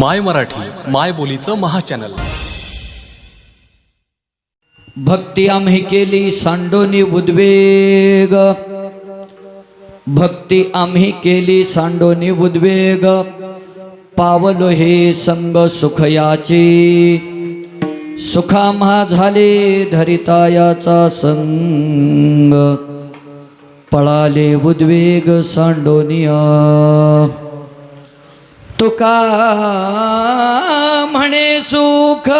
माय मराठी माय बोलीचं महाचॅनल. भक्ती आम्ही केली सांडोनी उद्वेग. भक्ती आम्ही केली सांडोनी उद्वेग. पावलो हे संग सुखयाची. सुखाम्हा झाले धरितायाचा संग. पळाले उद्वेग सांडोनिया. तुका म्हणे सुख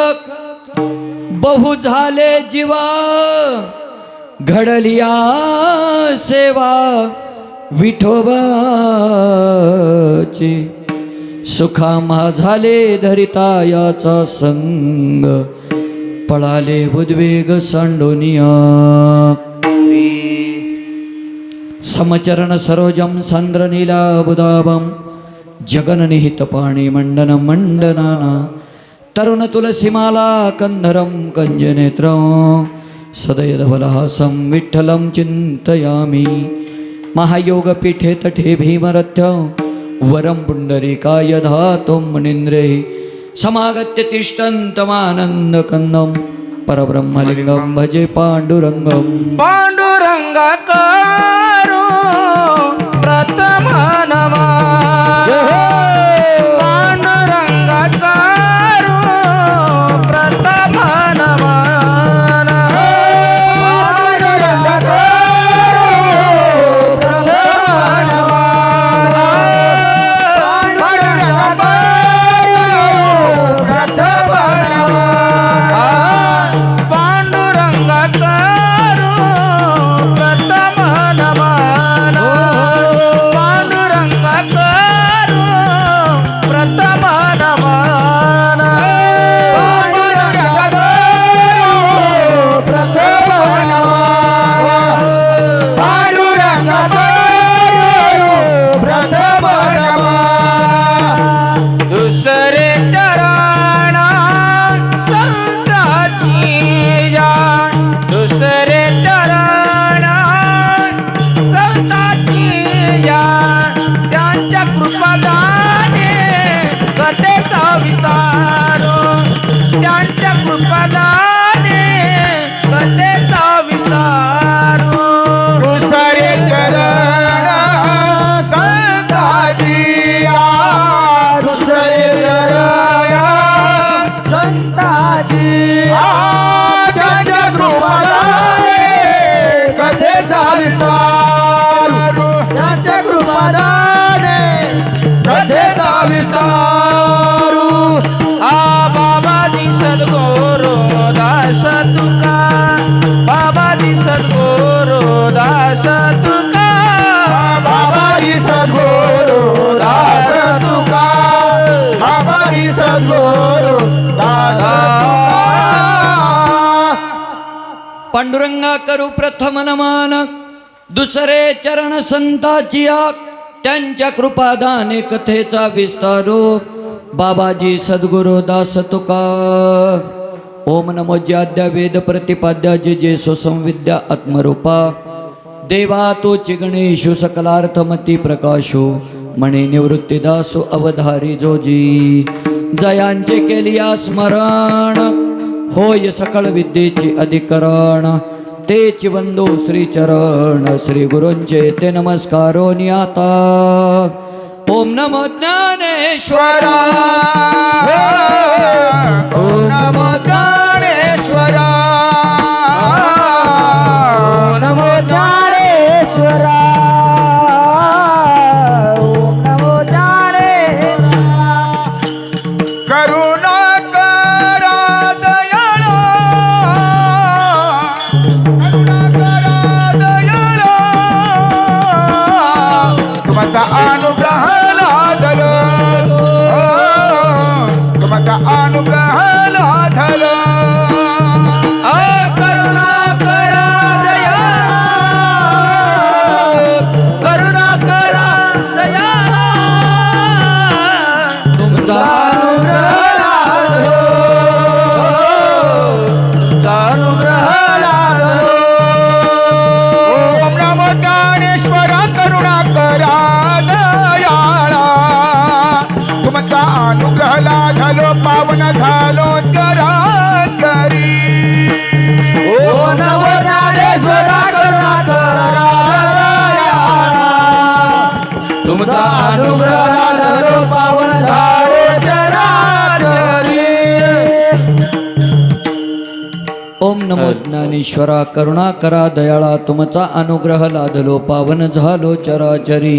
बहु झाले जीवा घडलिया सेवा विठोबाची. सुखामा झाले धरिता याचा संग पळाले उद्वेग सांडोनिया. समचरण सरोजं सन्द्रनीलाबुदाबं जगननिहितपाणि मण्डनं मण्डनाना तरुण तुलसीमाला कन्धरं कञ्जनेत्रं सदयधवलहासं विठ्ठलं चिन्तयामि। महायोगपीठे तटे भीमरथ्य वरं पुण्डरीकाय धातुं मुनीन्द्रैः समागत्य तिष्ठन्तमानन्दकन्दं परब्रह्मलिङ्गं भजे पाण्डुरङ्गम्। पांडुरंगा करू प्रथम तुका. बाबा दिसत गोरो दास तुका. बाबा दिसत गोरो दास तुका. बाबा दिसत गोरो दास पांडुरंगा करू प्रथम नमन. दुसरे चरण संताची आक त्यांच्या कृपादाने कथेचा विस्तारो. बाबाजी सद्गुरु दास तुका. ओम नमो ज्याद्या वेद प्रतिपाद्या जे जे स्वसंविद्या आत्मरूपा। देवा तो गणेशु सकलार्थमती प्रकाशो मणे निवृत्तीदासो अवधारी जोजी। जयांचे केलिया स्मरण होय सकळ विद्येचे अधिकरण। ते चिबंधू श्री श्रीचरण श्री गुरूंचे ते नमस्कारो नियाता। ओम नमो ज्ञानेश्वरा। ओम नमो परमेश्वरा करुणा करुणाकरा दयाळा तुमचा अनुग्रह लादलो पावन झालो चराचरी.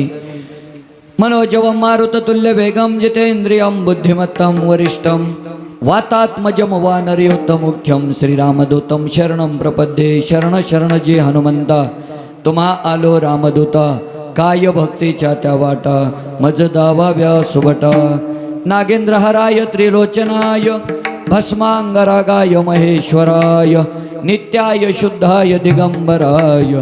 मनोजवं मारुततुल्य वेगं जितेन्द्रियं बुद्धिमत्तं वरिष्ठं वातात्मजं मुख्यम श्रीरामदूतं शरणं प्रपद्ये शरण शरण जे हनुमंता तुम्हा आलो रामदूता काय भक्तीच्या त्या वाटा मज दावाव्या सुबटा नागेंद्रहराय त्रिलोचनाय भस्मांगरागाय महेश्वराय नित्याय शुद्धाय दिगंबराय,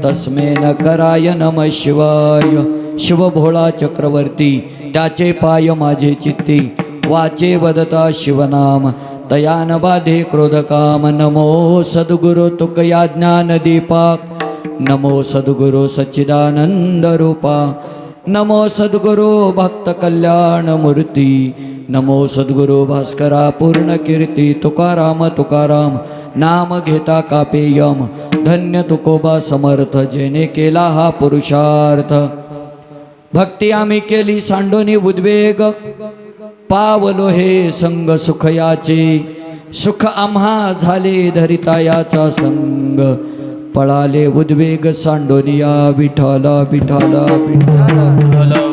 तस्मे कराय नम शिवाय। शिवभोळा चक्रवर्ती, त्याचे पाय माझे चित्ती, वाचे वदता शिवनाम। तयान बाधे क्रोधकाम नमो सद्गुरु तुकया ज्ञानदीपाक नमो सद्गुरु सच्चिदानंद रूपा। नमो सद्गुरु भक्त कल्याण मूर्ती। नमो सद्गुरु भास्करा पूर्ण कीर्ती, तुकाराम तुकाराम। नाम घेता कापेयम धन्य तुकोबा समर्थ जेने केला हा पुरुषार्थ. भक्ती आम्ही केली सांडोनी उद्वेग. पावलो हे संग सुखयाचे. सुख आम्हा झाले धरिता याचा संग. पळाले उद्वेग सांडोनिया विठाला विठाला विठाला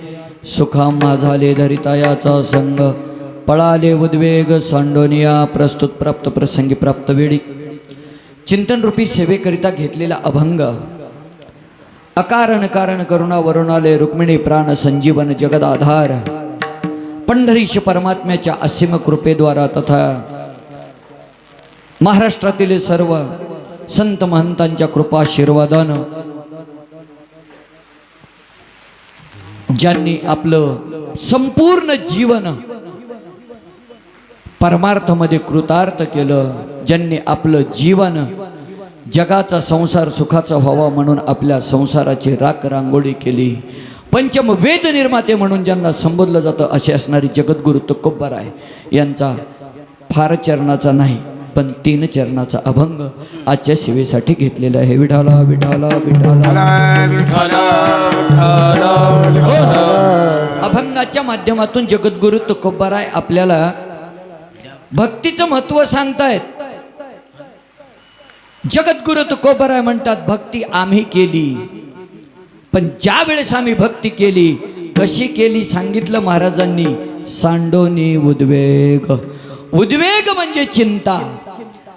सुखामा झाले धरितायाचा संग. पळाले उद्वेग सांडोनिया प्रस्तुत प्राप्त प्रसंगी प्राप्त वेळी. चिंतनरूपी सेवेकरिता घेतलेला अभंग. अकारण कारण करुणा वरुणाले रुक्मिणी प्राण संजीवन जगदाधार पंढरीश परमात्म्याच्या असीम कृपेद्वारा तथा महाराष्ट्रातील सर्व संत महंतांच्या कृपाशीर्वादानं ज्यांनी आपलं संपूर्ण जीवन परमार्थामध्ये कृतार्थ केलं ज्यांनी आपलं जीवन जगाचा संसार सुखाचा व्हावा म्हणून आपल्या संसाराची राख रांगोळी केली. पंचम वेद निर्माते म्हणून ज्यांना संबोधलं जातं असे असणारी जगद्गुरु तुकोब्बर आहे यांचा फार चरणाचा नाही. पण तीन चरणाचा अभंग आजच्या सेवेसाठी घेतलेला आहे. विठाला विठाला विठाला. अभंगाच्या माध्यमातून जगद्गुरु तुकोबाराय आपल्याला भक्तीचं महत्त्व सांगतायत. जगद्गुरु तुकोबाराय म्हणतात भक्ती आम्ही केली. पण ज्या वेळेस आम्ही भक्ती केली कशी केली सांगितलं महाराजांनी? सांडोनी उद्वेग. उद्वेग म्हणजे चिंता.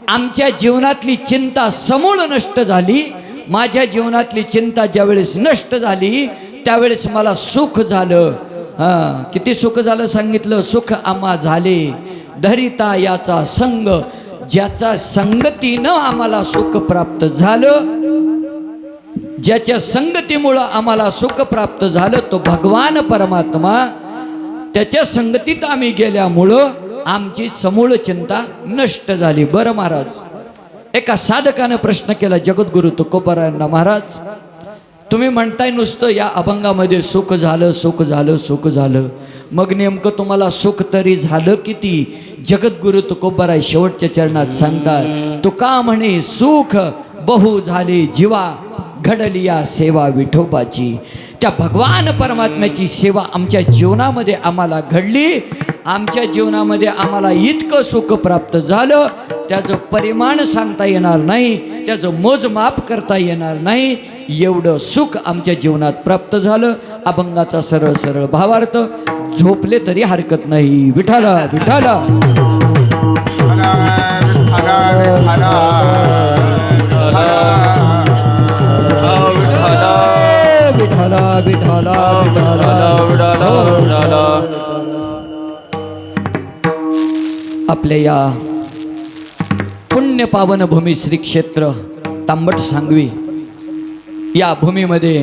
आमच्या जीवनातली चिंता समूळ नष्ट झाली. माझ्या जीवनातली चिंता ज्यावेळेस नष्ट झाली त्यावेळेस मला सुख झालं. हां किती सुख झालं सांगितलं? सुख आम्हा झाले. धरिता याचा संग ज्याचा संगतीनं आम्हाला सुख प्राप्त झालं. ज्याच्या संगतीमुळं आम्हाला सुख प्राप्त झालं तो भगवान परमात्मा. त्याच्या संगतीत आम्ही गेल्यामुळं आमची समूळ चिंता नष्ट झाली. बरं महाराज. एका साधकानं प्रश्न केला जगद्गुरु तुकोबरायांना महाराज तुम्ही म्हणताय नुसतं या अभंगामध्ये सुख झालं सुख झालं सुख झालं. मग नेमकं तुम्हाला सुख तरी झालं किती? जगद्गुरु तुकोबराय शेवटच्या चरणात सांगतात तुका म्हणे सुख बहु झाले जीवा घडली या सेवा विठोबाची. त्या भगवान परमात्म्याची सेवा आमच्या जीवनामध्ये आम्हाला घडली. आमच्या जीवनामध्ये आम्हाला इतकं सुख प्राप्त झालं. त्याचं परिमाण सांगता येणार नाही. त्याचं मोजमाप करता येणार नाही. एवढं सुख आमच्या जीवनात प्राप्त झालं. अभंगाचा सरळ सरळ भावार्थ झोपले तरी हरकत नाही. विठाला विठाला विठाला विठाला विठाला आपल्या या पुण्य पावन भूमी श्री क्षेत्र तांबट सांगवी या भूमीमध्ये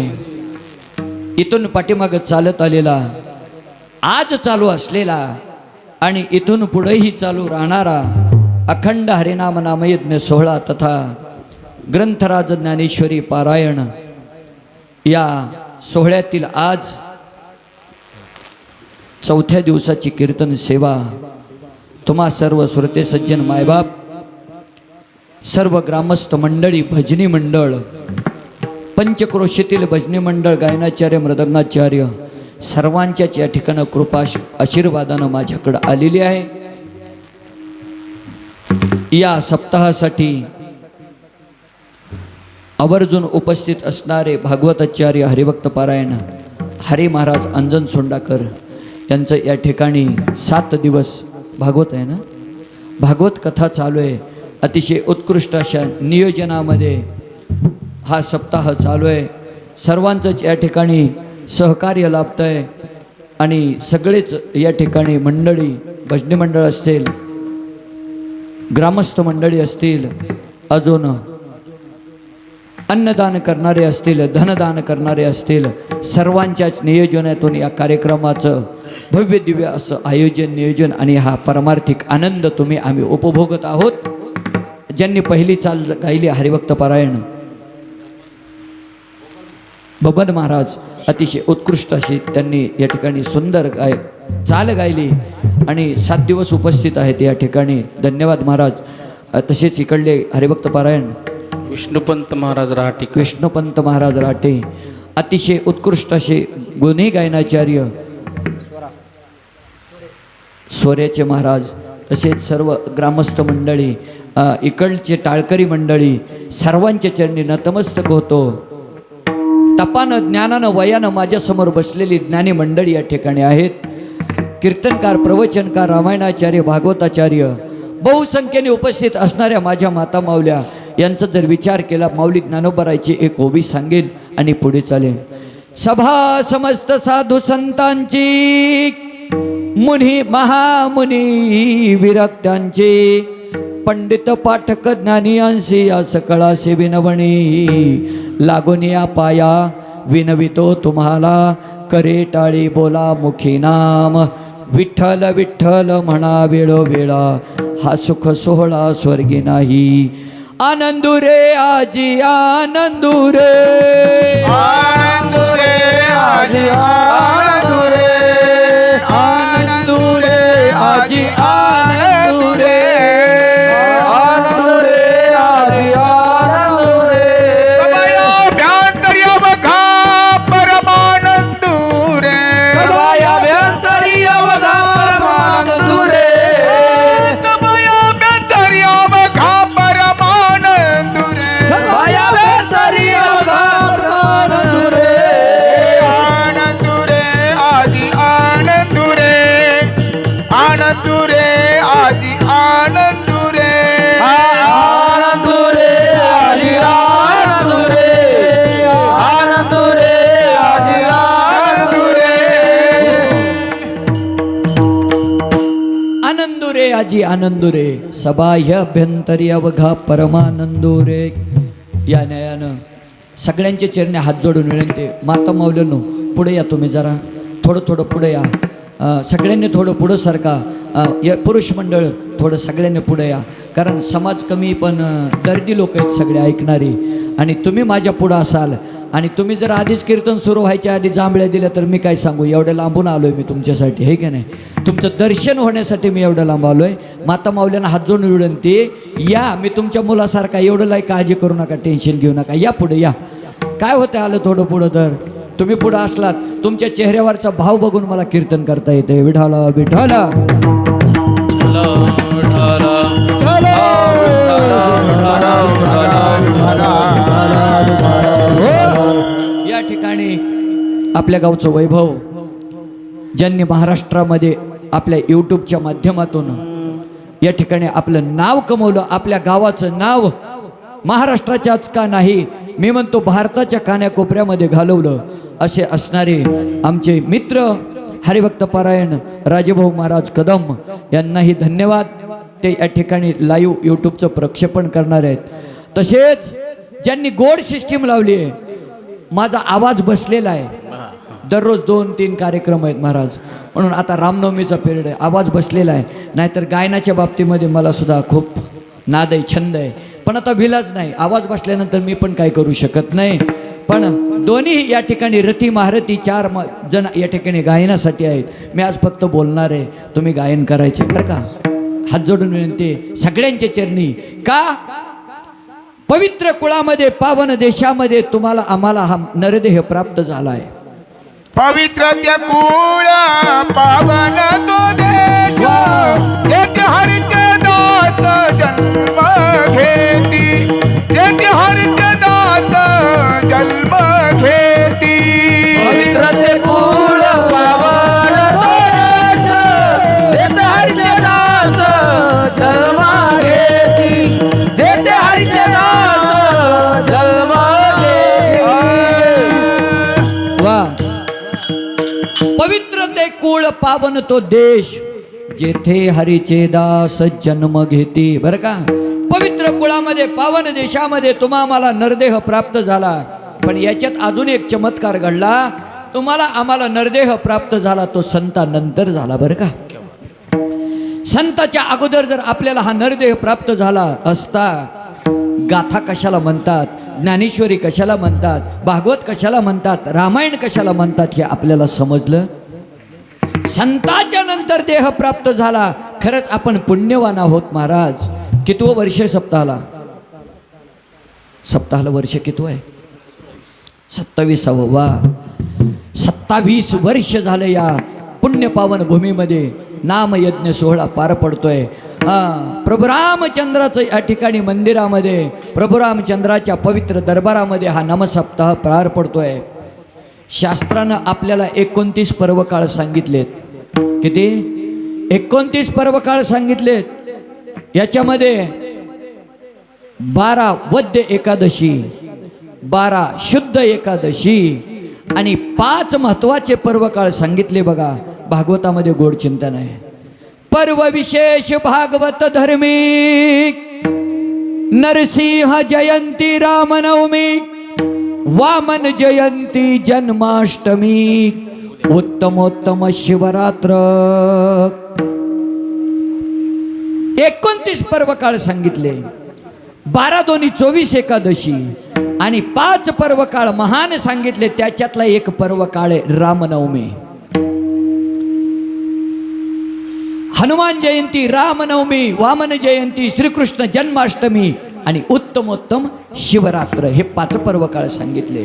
इथून पाठीमाग चालत आलेला आज चालू असलेला आणि इथून पुढेही चालू राहणारा अखंड हरिनाम नामयज्ञ सोहळा तथा ग्रंथराज ज्ञानेश्वरी पारायण या सोहळ्यातील आज चौथ्या दिवसाची कीर्तन सेवा तुम्हा सर्व श्रोते सज्जन मायबाप सर्व ग्रामस्थ मंडळी भजनी मंडळ पंचक्रोशीतील भजनी मंडळ गायनाचार्य मृदंगाचार्य सर्वांच्याच या ठिकाणं कृपा आशीर्वादानं माझ्याकडं आलेली आहे. या सप्ताहासाठी आवर्जून उपस्थित असणारे भागवताचार्य हरिभक्त पारायण हरी महाराज अंजन सोंडाकर यांचं या ठिकाणी सात दिवस भागवत आहे ना? भागवत कथा चालू आहे. अतिशय उत्कृष्ट अशा नियोजनामध्ये हा सप्ताह चालू आहे. सर्वांचंच या ठिकाणी सहकार्य लाभतं आहे आणि सगळेच या ठिकाणी मंडळी भजनी मंडळ असतील ग्रामस्थ मंडळी असतील अजून अन्नदान करणारे असतील धनदान करणारे असतील सर्वांच्याच नियोजनातून या कार्यक्रमाचं भव्य दिव्य असं आयोजन नियोजन आणि हा परमार्थिक आनंद तुम्ही आम्ही उपभोगत आहोत. ज्यांनी पहिली चाल गायली हरिभक्त पारायण. बबन महाराज अतिशय उत्कृष्ट अशी त्यांनी या ठिकाणी सुंदर गाय चाल गायली आणि सात दिवस उपस्थित आहेत या ठिकाणी. धन्यवाद महाराज. तसेच इकडले हरिभक्त पारायण. विष्णुपंत महाराज राहटी कृष्णपंत महाराज राटे अतिशय उत्कृष्ट असे गुन्हे गायनाचार्य सोऱ्याचे महाराज तसेच सर्व ग्रामस्थ मंडळी इकडचे टाळकरी मंडळी सर्वांच्या चरणी नतमस्तक होतो. तपानं ज्ञानानं वयानं माझ्यासमोर बसलेली ज्ञानी मंडळी या ठिकाणी आहेत. कीर्तनकार प्रवचनकार रामायणाचार्य भागवताचार्य बहुसंख्येने उपस्थित असणाऱ्या माझ्या माता माऊल्या यांचा जर विचार केला माऊली ज्ञानोबरायची एक ओबी सांगेल आणि पुढे चालेल. सभा समस्त साधू संतांची मुनी महामुनी विरक्त्यांचे पंडित पाठक ज्ञानियांशी या सकळाशी विनवणी लागून या पाया विनवितो तुम्हाला करे टाळी बोला मुखी नाम विठ्ठल विठ्ठल म्हणा वेळोवेळा हा सुख सोहळा स्वर्गी नाही. आनंदुरे आजी आनंदुरे. आनंदुरे आजी आनंदुरे. आनंदुरे आजी आनंदुरे आनंदुरे रे सबाह्य अभ्यंतरी अवघा परमानंदुरे. या न्यायानं सगळ्यांचे चरणे हात जोडून विनंती माता मावल्यानो पुढे या तुम्ही जरा थोडं थोडं पुढे या. सगळ्यांनी थोडं पुढं सरका. या पुरुष मंडळ थोडं सगळ्यांनी पुढे या. कारण समाज कमी पण दर्दी लोक आहेत सगळे ऐकणारी. आणि तुम्ही माझ्या पुढं असाल. आणि तुम्ही जर आधीच कीर्तन सुरू व्हायच्या आधी जांभळ्या दिल्या तर मी काय सांगू? एवढं लांबून आलो आहे मी तुमच्यासाठी हे की नाही? तुमचं दर्शन होण्यासाठी मी एवढं लांब आलो आहे माता माऊल्यांना हात जोडून विनंती या मी तुमच्या मुलासारखा एवढं लाई काळजी करू नका टेन्शन घेऊ नका. या पुढे या. काय होतं आलं थोडं पुढं तर? तुम्ही पुढं असलात तुमच्या चेहऱ्यावरचा भाव बघून मला कीर्तन करता येते विठाला विठाला या ठिकाणी आपल्या गावचं वैभव ज्यांनी महाराष्ट्रामध्ये आपल्या यूट्यूबच्या माध्यमातून या ठिकाणी आपलं नाव कमवलं आपल्या गावाचं नाव महाराष्ट्राच्याच का नाही मी म्हणतो भारताच्या कान्याकोपऱ्यामध्ये घालवलं असे असणारे आमचे मित्र हरिभक्त परायण राजेभाऊ महाराज कदम यांनाही धन्यवाद. ते या ठिकाणी लाईव्ह यूट्यूबचं प्रक्षेपण करणार आहेत. तसेच ज्यांनी गोड सिस्टीम लावली आहे माझा आवाज बसलेला आहे. दररोज दोन तीन कार्यक्रम आहेत महाराज. म्हणून आता रामनवमीचा पिरियड आहे आवाज बसलेला आहे. नाहीतर गायनाच्या बाबतीमध्ये मला सुद्धा खूप नाद आहे छंद आहे. पण आता भिलाच नाही आवाज बसल्यानंतर मी पण काय करू शकत नाही. पण दोन्ही या ठिकाणी रती महारथी चार म जण या ठिकाणी गायनासाठी आहेत. मी आज फक्त बोलणार आहे तुम्ही गायन करायचे बरं का? हात जोडून विनंती सगळ्यांच्या चरणी का? पवित्र कुळामध्ये पावन देशामध्ये तुम्हाला आम्हाला हा नरदेह प्राप्त झाला आहे पवित्र त्या कुळ पावन तो देश एक हरिचे दास जन्म घेती. एक हरिचे दास जन्म पावन तो देश जेथे हरीचे दास जन्म घेते. बरं का? पवित्र कुळामध्ये पावन देशामध्ये तुम्हा मला नरदेह प्राप्त झाला. पण याच्यात अजून एक चमत्कार घडला. तुम्हाला आम्हाला नरदेह प्राप्त झाला तो संतानंतर झाला बरं का? संताच्या अगोदर जर आपल्याला हा नरदेह प्राप्त झाला असता गाथा कशाला म्हणतात? ज्ञानेश्वरी कशाला म्हणतात? भागवत कशाला म्हणतात? रामायण कशाला म्हणतात हे आपल्याला समजलं? संताच्या नंतर देह प्राप्त झाला खरंच आपण पुण्यवान आहोत महाराज. कितवं वर्ष सप्ताहाला? सप्ताहाला वर्ष कितवं आहे? सत्तावीसावं. वा. सत्तावीस वर्ष झालं या पुण्यपावन भूमीमध्ये. नामयज्ञ सोहळा पार पडतोय. हा प्रभू रामचंद्राचं या ठिकाणी मंदिरामध्ये प्रभू रामचंद्राच्या पवित्र दरबारामध्ये हा नमसप्ताह पार पडतोय. शास्त्रानं आपल्याला एकोणतीस पर्वकाळ सांगितलेत. किती? एकोणतीस पर्वकाळ सांगितलेत. याच्यामध्ये बारा वद्य एकादशी बारा शुद्ध एकादशी आणि पाच महत्त्वाचे पर्वकाळ सांगितले बघा. भागवतामध्ये गोड चिंतन आहे. पर्व विशेष भागवत धर्मी नरसिंह जयंती रामनवमी वामन जयंती जन्माष्टमी उत्तमोत्तम शिवरात्र. एकोणतीस पर्व काळ सांगितले. बारा दोन्ही चोवीस एकादशी आणि पाच पर्व काळ महान सांगितले. त्याच्यातला एक पर्व काळ आहे रामनवमी. हनुमान जयंती रामनवमी वामन जयंती श्रीकृष्ण जन्माष्टमी आणि उत्तमोत्तम शिवरात्र हे पाच पर्व काळ सांगितले.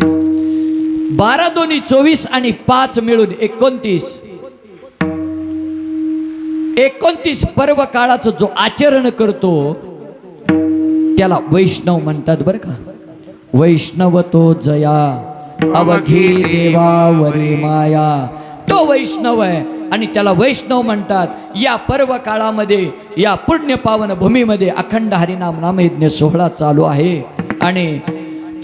बारा दोन्ही चोवीस आणि पाच मिळून एकोणतीस. एकोणतीस पर्व काळाचं जो आचरण करतो त्याला वैष्णव म्हणतात बरं का. वैष्णव तो जया अवघी देवावरी माया. तो वैष्णव आहे आणि त्याला वैष्णव म्हणतात. या पर्व काळामध्ये या पुण्य पावन भूमीमध्ये अखंड हरिनाम नामयज्ञ सोहळा चालू आहे. आणि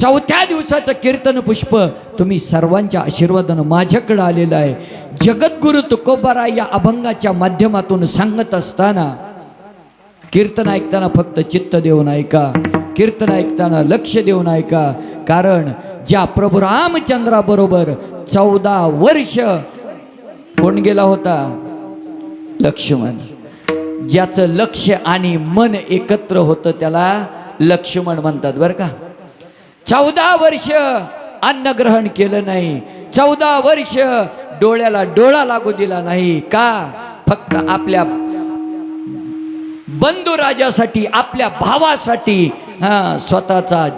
चौथ्या दिवसाचं कीर्तन पुष्प तुम्ही सर्वांच्या आशीर्वादानं माझ्याकडं आलेलं आहे. जगद्गुरु तुकोबारा या अभंगाच्या माध्यमातून सांगत असताना कीर्तन ऐकताना फक्त चित्त देऊन ऐका. कीर्तन ऐकताना लक्ष देऊन ऐका. कारण ज्या प्रभू रामचंद्राबरोबर चौदा वर्ष कोण गेला होता? लक्ष्मण. ज्याचं लक्ष आणि मन एकत्र होतं त्याला लक्ष्मण म्हणतात बरं का? चौदा वर्ष अन्न ग्रहण केलं नाही. चौदा वर्ष डोळ्याला डोळा लागू दिला नाही. का? फक्त आपल्या बंधू राजासाठी आपल्या भावासाठी हा स्वतःचा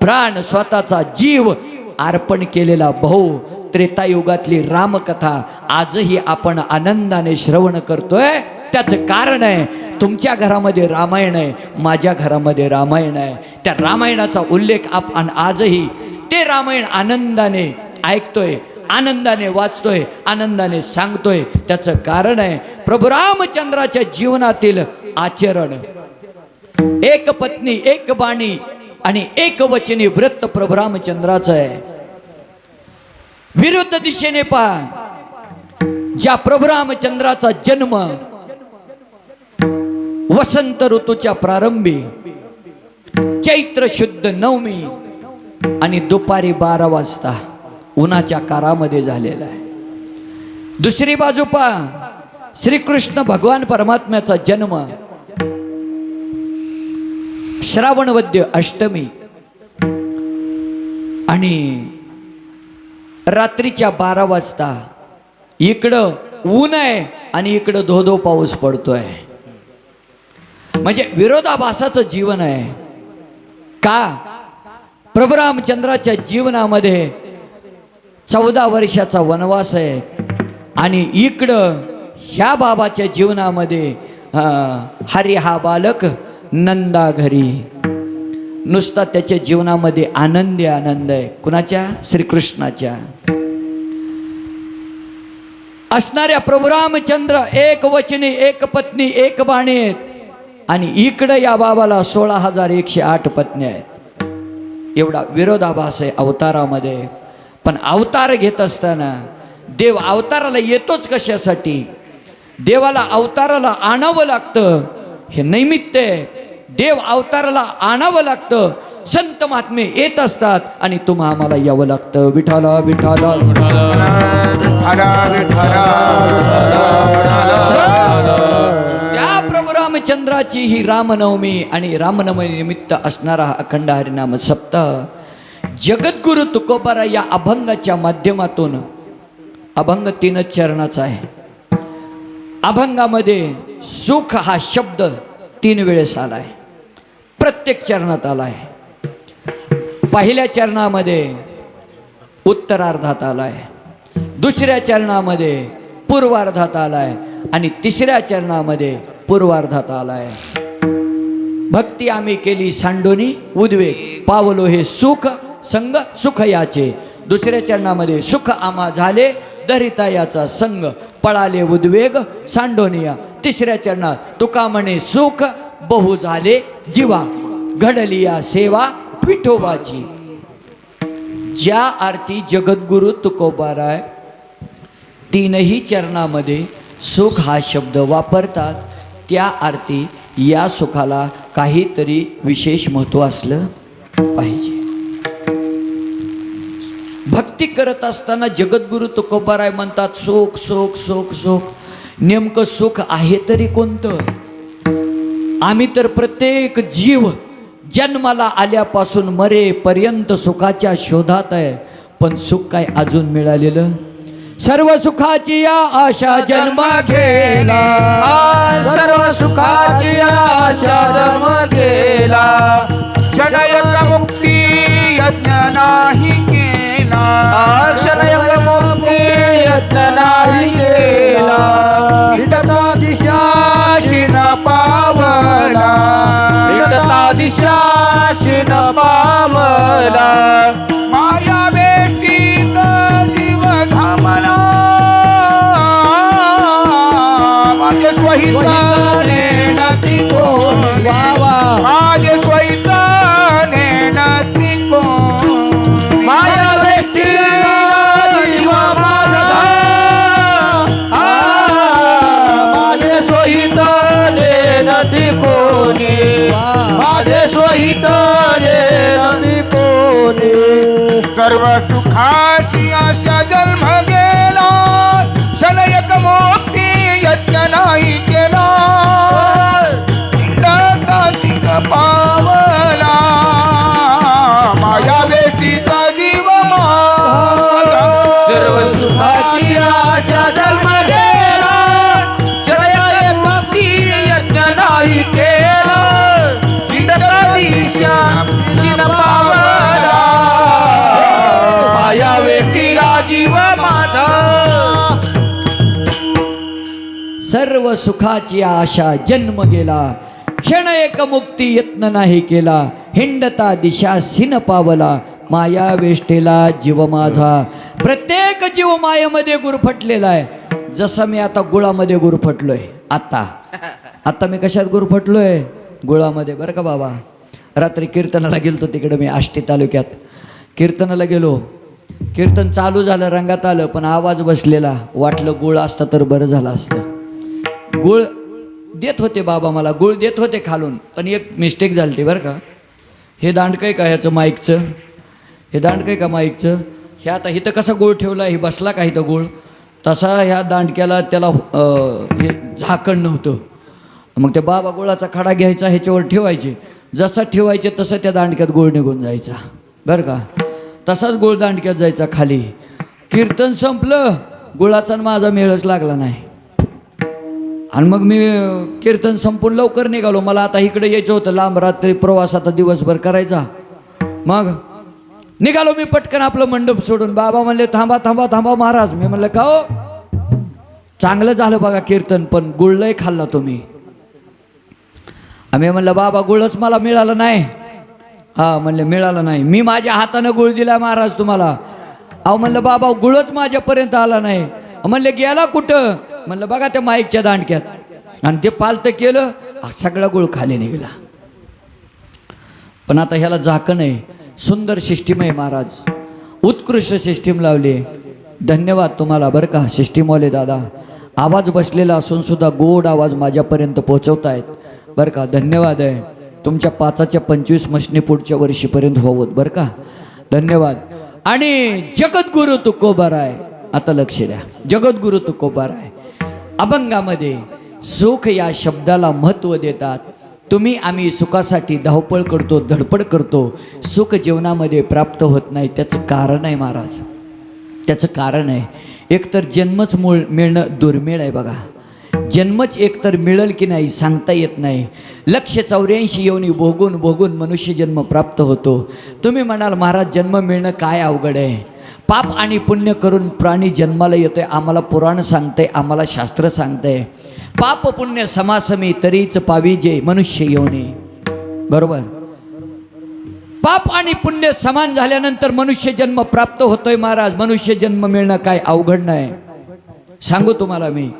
प्राण स्वतःचा जीव अर्पण केलेला भाऊ त्रेतायुगातली रामकथा आजही आपण आनंदाने श्रवण करतोय. त्याचं कारण आहे तुमच्या घरामध्ये रामायण आहे माझ्या घरामध्ये रामायण आहे. त्या रामायणाचा उल्लेख आपण आजही ते रामायण आनंदाने ऐकतोय आनंदाने वाचतोय आनंदाने सांगतोय. त्याचं कारण आहे प्रभू रामचंद्राच्या जीवनातील आचरण. एक पत्नी एक बाणी आणि एक वचनी व्रत प्रभू रामचंद्राचं आहे. विरुद्ध दिशेने पहा. ज्या प्रभू रामचंद्राचा जन्म वसंत ऋतूच्या प्रारंभी चैत्र शुद्ध नवमी आणि दुपारी बारा वाजता उन्हाच्या कारामध्ये झालेला आहे. दुसरी बाजू पहा. श्रीकृष्ण भगवान परमात्म्याचा जन्म श्रावणवद्य अष्टमी आणि रात्रीच्या बारा वाजता इकडं ऊन आहे आणि इकडं धो धो पाऊस पडतोय. म्हणजे विरोधाभासाचं जीवन आहे. का? प्रभू रामचंद्राच्या जीवनामध्ये चौदा वर्षाचा वनवास आहे. आणि इकडं ह्या बाबाच्या जीवनामध्ये हरी हा बालक नंदा घरी नुसता त्याच्या जीवनामध्ये आनंदी आनंद आहे. कुणाच्या? श्रीकृष्णाच्या. असणाऱ्या प्रभुरामचंद्र एक वचनी एक पत्नी एक बाणी आहेत. आणि इकडं या बाबाला सोळा हजार एकशे आठ पत्नी आहेत. एवढा विरोधाभास आहे अवतारामध्ये. पण अवतार घेत असताना देव अवताराला येतोच कशासाठी? देवाला अवताराला आणावं लागतं. हे नैमित्त आहे. देव अवताराला आणावं लागतं. संत महात्मे येत असतात आणि तुम्हा आम्हाला यावं लागतं. विठाला विठाला त्या प्रभू रामचंद्राची ही रामनवमी आणि रामनवमी निमित्त असणारा हा अखंड हरिनाम सप्ताह जगद्गुरु तुकोबारा या अभंगाच्या माध्यमातून अभंग तीनच चरणाचा आहे. अभंगामध्ये सुख हा शब्द तीन वेळेस आला आहे प्रत्येक चरणात आला आहे पहिल्या चरणामध्ये उत्तरार्धात आला आहे दुसऱ्या चरणामध्ये पूर्वार्धात आला आहे आणि तिसऱ्या चरणामध्ये पूर्वार्धात आला आहे भक्ती आम्ही केली सांडोनी उद्वेग पावलो हे सुख संग सुख याचे दुसऱ्या चरणामध्ये सुख आमा झाले दरिता याचा संग पळाले उद्वेग सांडोनिया. तिसऱ्या चरणात तुका म्हणे सुख बहु झाले जीवा. घडली या सेवा विठोबाची. ज्या आरती जगद्गुरु तुकोबाराय तीनही चरणामध्ये सुख हा शब्द वापरतात त्या आरती या सुखाला काहीतरी विशेष महत्त्व असलं पाहिजे. भक्ती करत असताना जगद्गुरु तुकोबाराय म्हणतात सुख सुख सुख सुख. नेमकं सुख आहे तरी कोणतं? आम्ही तर प्रत्येक जीव जन्माला आल्यापासून मरेपर्यंत सुखाच्या शोधात आहे. पण सुख काय अजून मिळालेलं? सर्व सुखाची या आशा जन्म घेला. आ, सर्व सुखाची आशा जन्म गेला क्षणयक मुक्ती यज्ञ नाही केला. क्षणयक मुक्ती यज्ञ नाही केला. दिशा शिन पावला हिटता दिशा शिन पावला माया बेटीत जीव घामला. माझे स्वहिताने नती कोण माझे सर्व सुखाची सर्व सुखाची आशा जन्म गेला. क्षण एक मुक्ती यत्न नाही केला. हिंडता दिशा सिन पावला. माया वेष्टेला जीव माझा. प्रत्येक जीव मायेमध्ये गुरफटलेला आहे. जसं मी आता गुळामध्ये गुरफटलोय. आता. आता मी कशात गुरफटलोय? गुळामध्ये. बरं का बाबा? रात्री कीर्तनाला गेलतो तिकडे मी आष्टी तालुक्यात. कीर्तनाला गेलो. कीर्तन चालू झालं रंगात आलं पण आवाज बसलेला. वाटलं गुळ असता तर बरं झालं असतं. गुळ देत होते बाबा मला गुळ देत होते खालून. पण एक मिस्टेक झाली होती बरं का. हे दांडकं आहे का ह्याचं माईकचं? हे दांडकं आहे का माईकचं? हे आता इथं कसा गुळ ठेवला हे बसला का इथं गुळ? तसा ह्या दांडक्याला त्याला हे झाकण नव्हतं. मग ते बाबा गुळाचा खडा घ्यायचा ह्याच्यावर ठेवायचे. जसा ठेवायचे तसं त्या दांडक्यात गुळ निघून जायचा. बरं का. तसाच गुळ दांडक्यात जायचा खाली. कीर्तन संपलं. गुळाचा आणि माझा मेळच लागला नाही. आणि मग मी कीर्तन संपून लवकर निघालो. मला आता इकडे यायचं होतं. लांब रात्री प्रवास आता दिवसभर करायचा. मग निघालो मी पटकन आपलं मंडप सोडून. बाबा म्हणले थांबा थांबा थांबा महाराज. मी म्हणलं का हो? चांगलं झालं बघा कीर्तन पण गुळलंही खाल्ला तुम्ही. आम्ही म्हणलं बाबा गुळच मला मिळालं नाही. हा म्हणले मिळालं नाही. मी माझ्या हातानं गुळ दिला महाराज तुम्हाला. अहो म्हणलं बाबा गुळच माझ्यापर्यंत आला नाही. म्हणले गेला कुठं? म्हणलं बघा त्या माईकच्या दांडक्यात. आणि ते पालतं केलं सगळा गुळ खाली निघाला. पण आता ह्याला झाकण आहे. सुंदर सिस्टीम आहे महाराज. उत्कृष्ट सिस्टीम लावली. धन्यवाद तुम्हाला बरं का सिस्टीमवाले दादा. आवाज बसलेला असून सुद्धा गोड आवाज माझ्यापर्यंत पोहोचवतायत. बरं का धन्यवाद आहे. तुमच्या पाचाच्या पंचवीस मशनी पुढच्या वर्षीपर्यंत होवत बरं का. धन्यवाद. आणि जगद्गुरु तुकोबार आहे आता लक्ष द्या. जगद्गुरु तुकोबार आहे अभंगामध्ये सुख या शब्दाला महत्त्व देतात. तुम्ही आम्ही सुखासाठी धावपळ करतो धडपड करतो. सुख जीवनामध्ये प्राप्त होत नाही त्याचं कारण आहे महाराज. त्याचं कारण आहे. एकतर जन्मच मूळ मिळणं दुर्मिळ आहे बघा. जन्मच एकतर मिळेल की नाही सांगता येत नाही. लक्ष चौऱ्याऐंशी येऊन भोगून भोगून मनुष्य जन्म प्राप्त होतो. तुम्ही म्हणाल महाराज जन्म मिळणं काय अवघड आहे? पाप आणि पुण्य करून प्राणी जन्माला येतोय आम्हाला पुराण सांगते आम्हाला शास्त्र सांगते पाप पुण्य समासमी तरीच पाविजे मनुष्य येऊने बरोबर? पाप आणि पुण्य समान झाल्यानंतर मनुष्य जन्म प्राप्त होतोय महाराज. मनुष्य जन्म मिळणं काय अवघड नाही. सांगू तुम्हाला मी.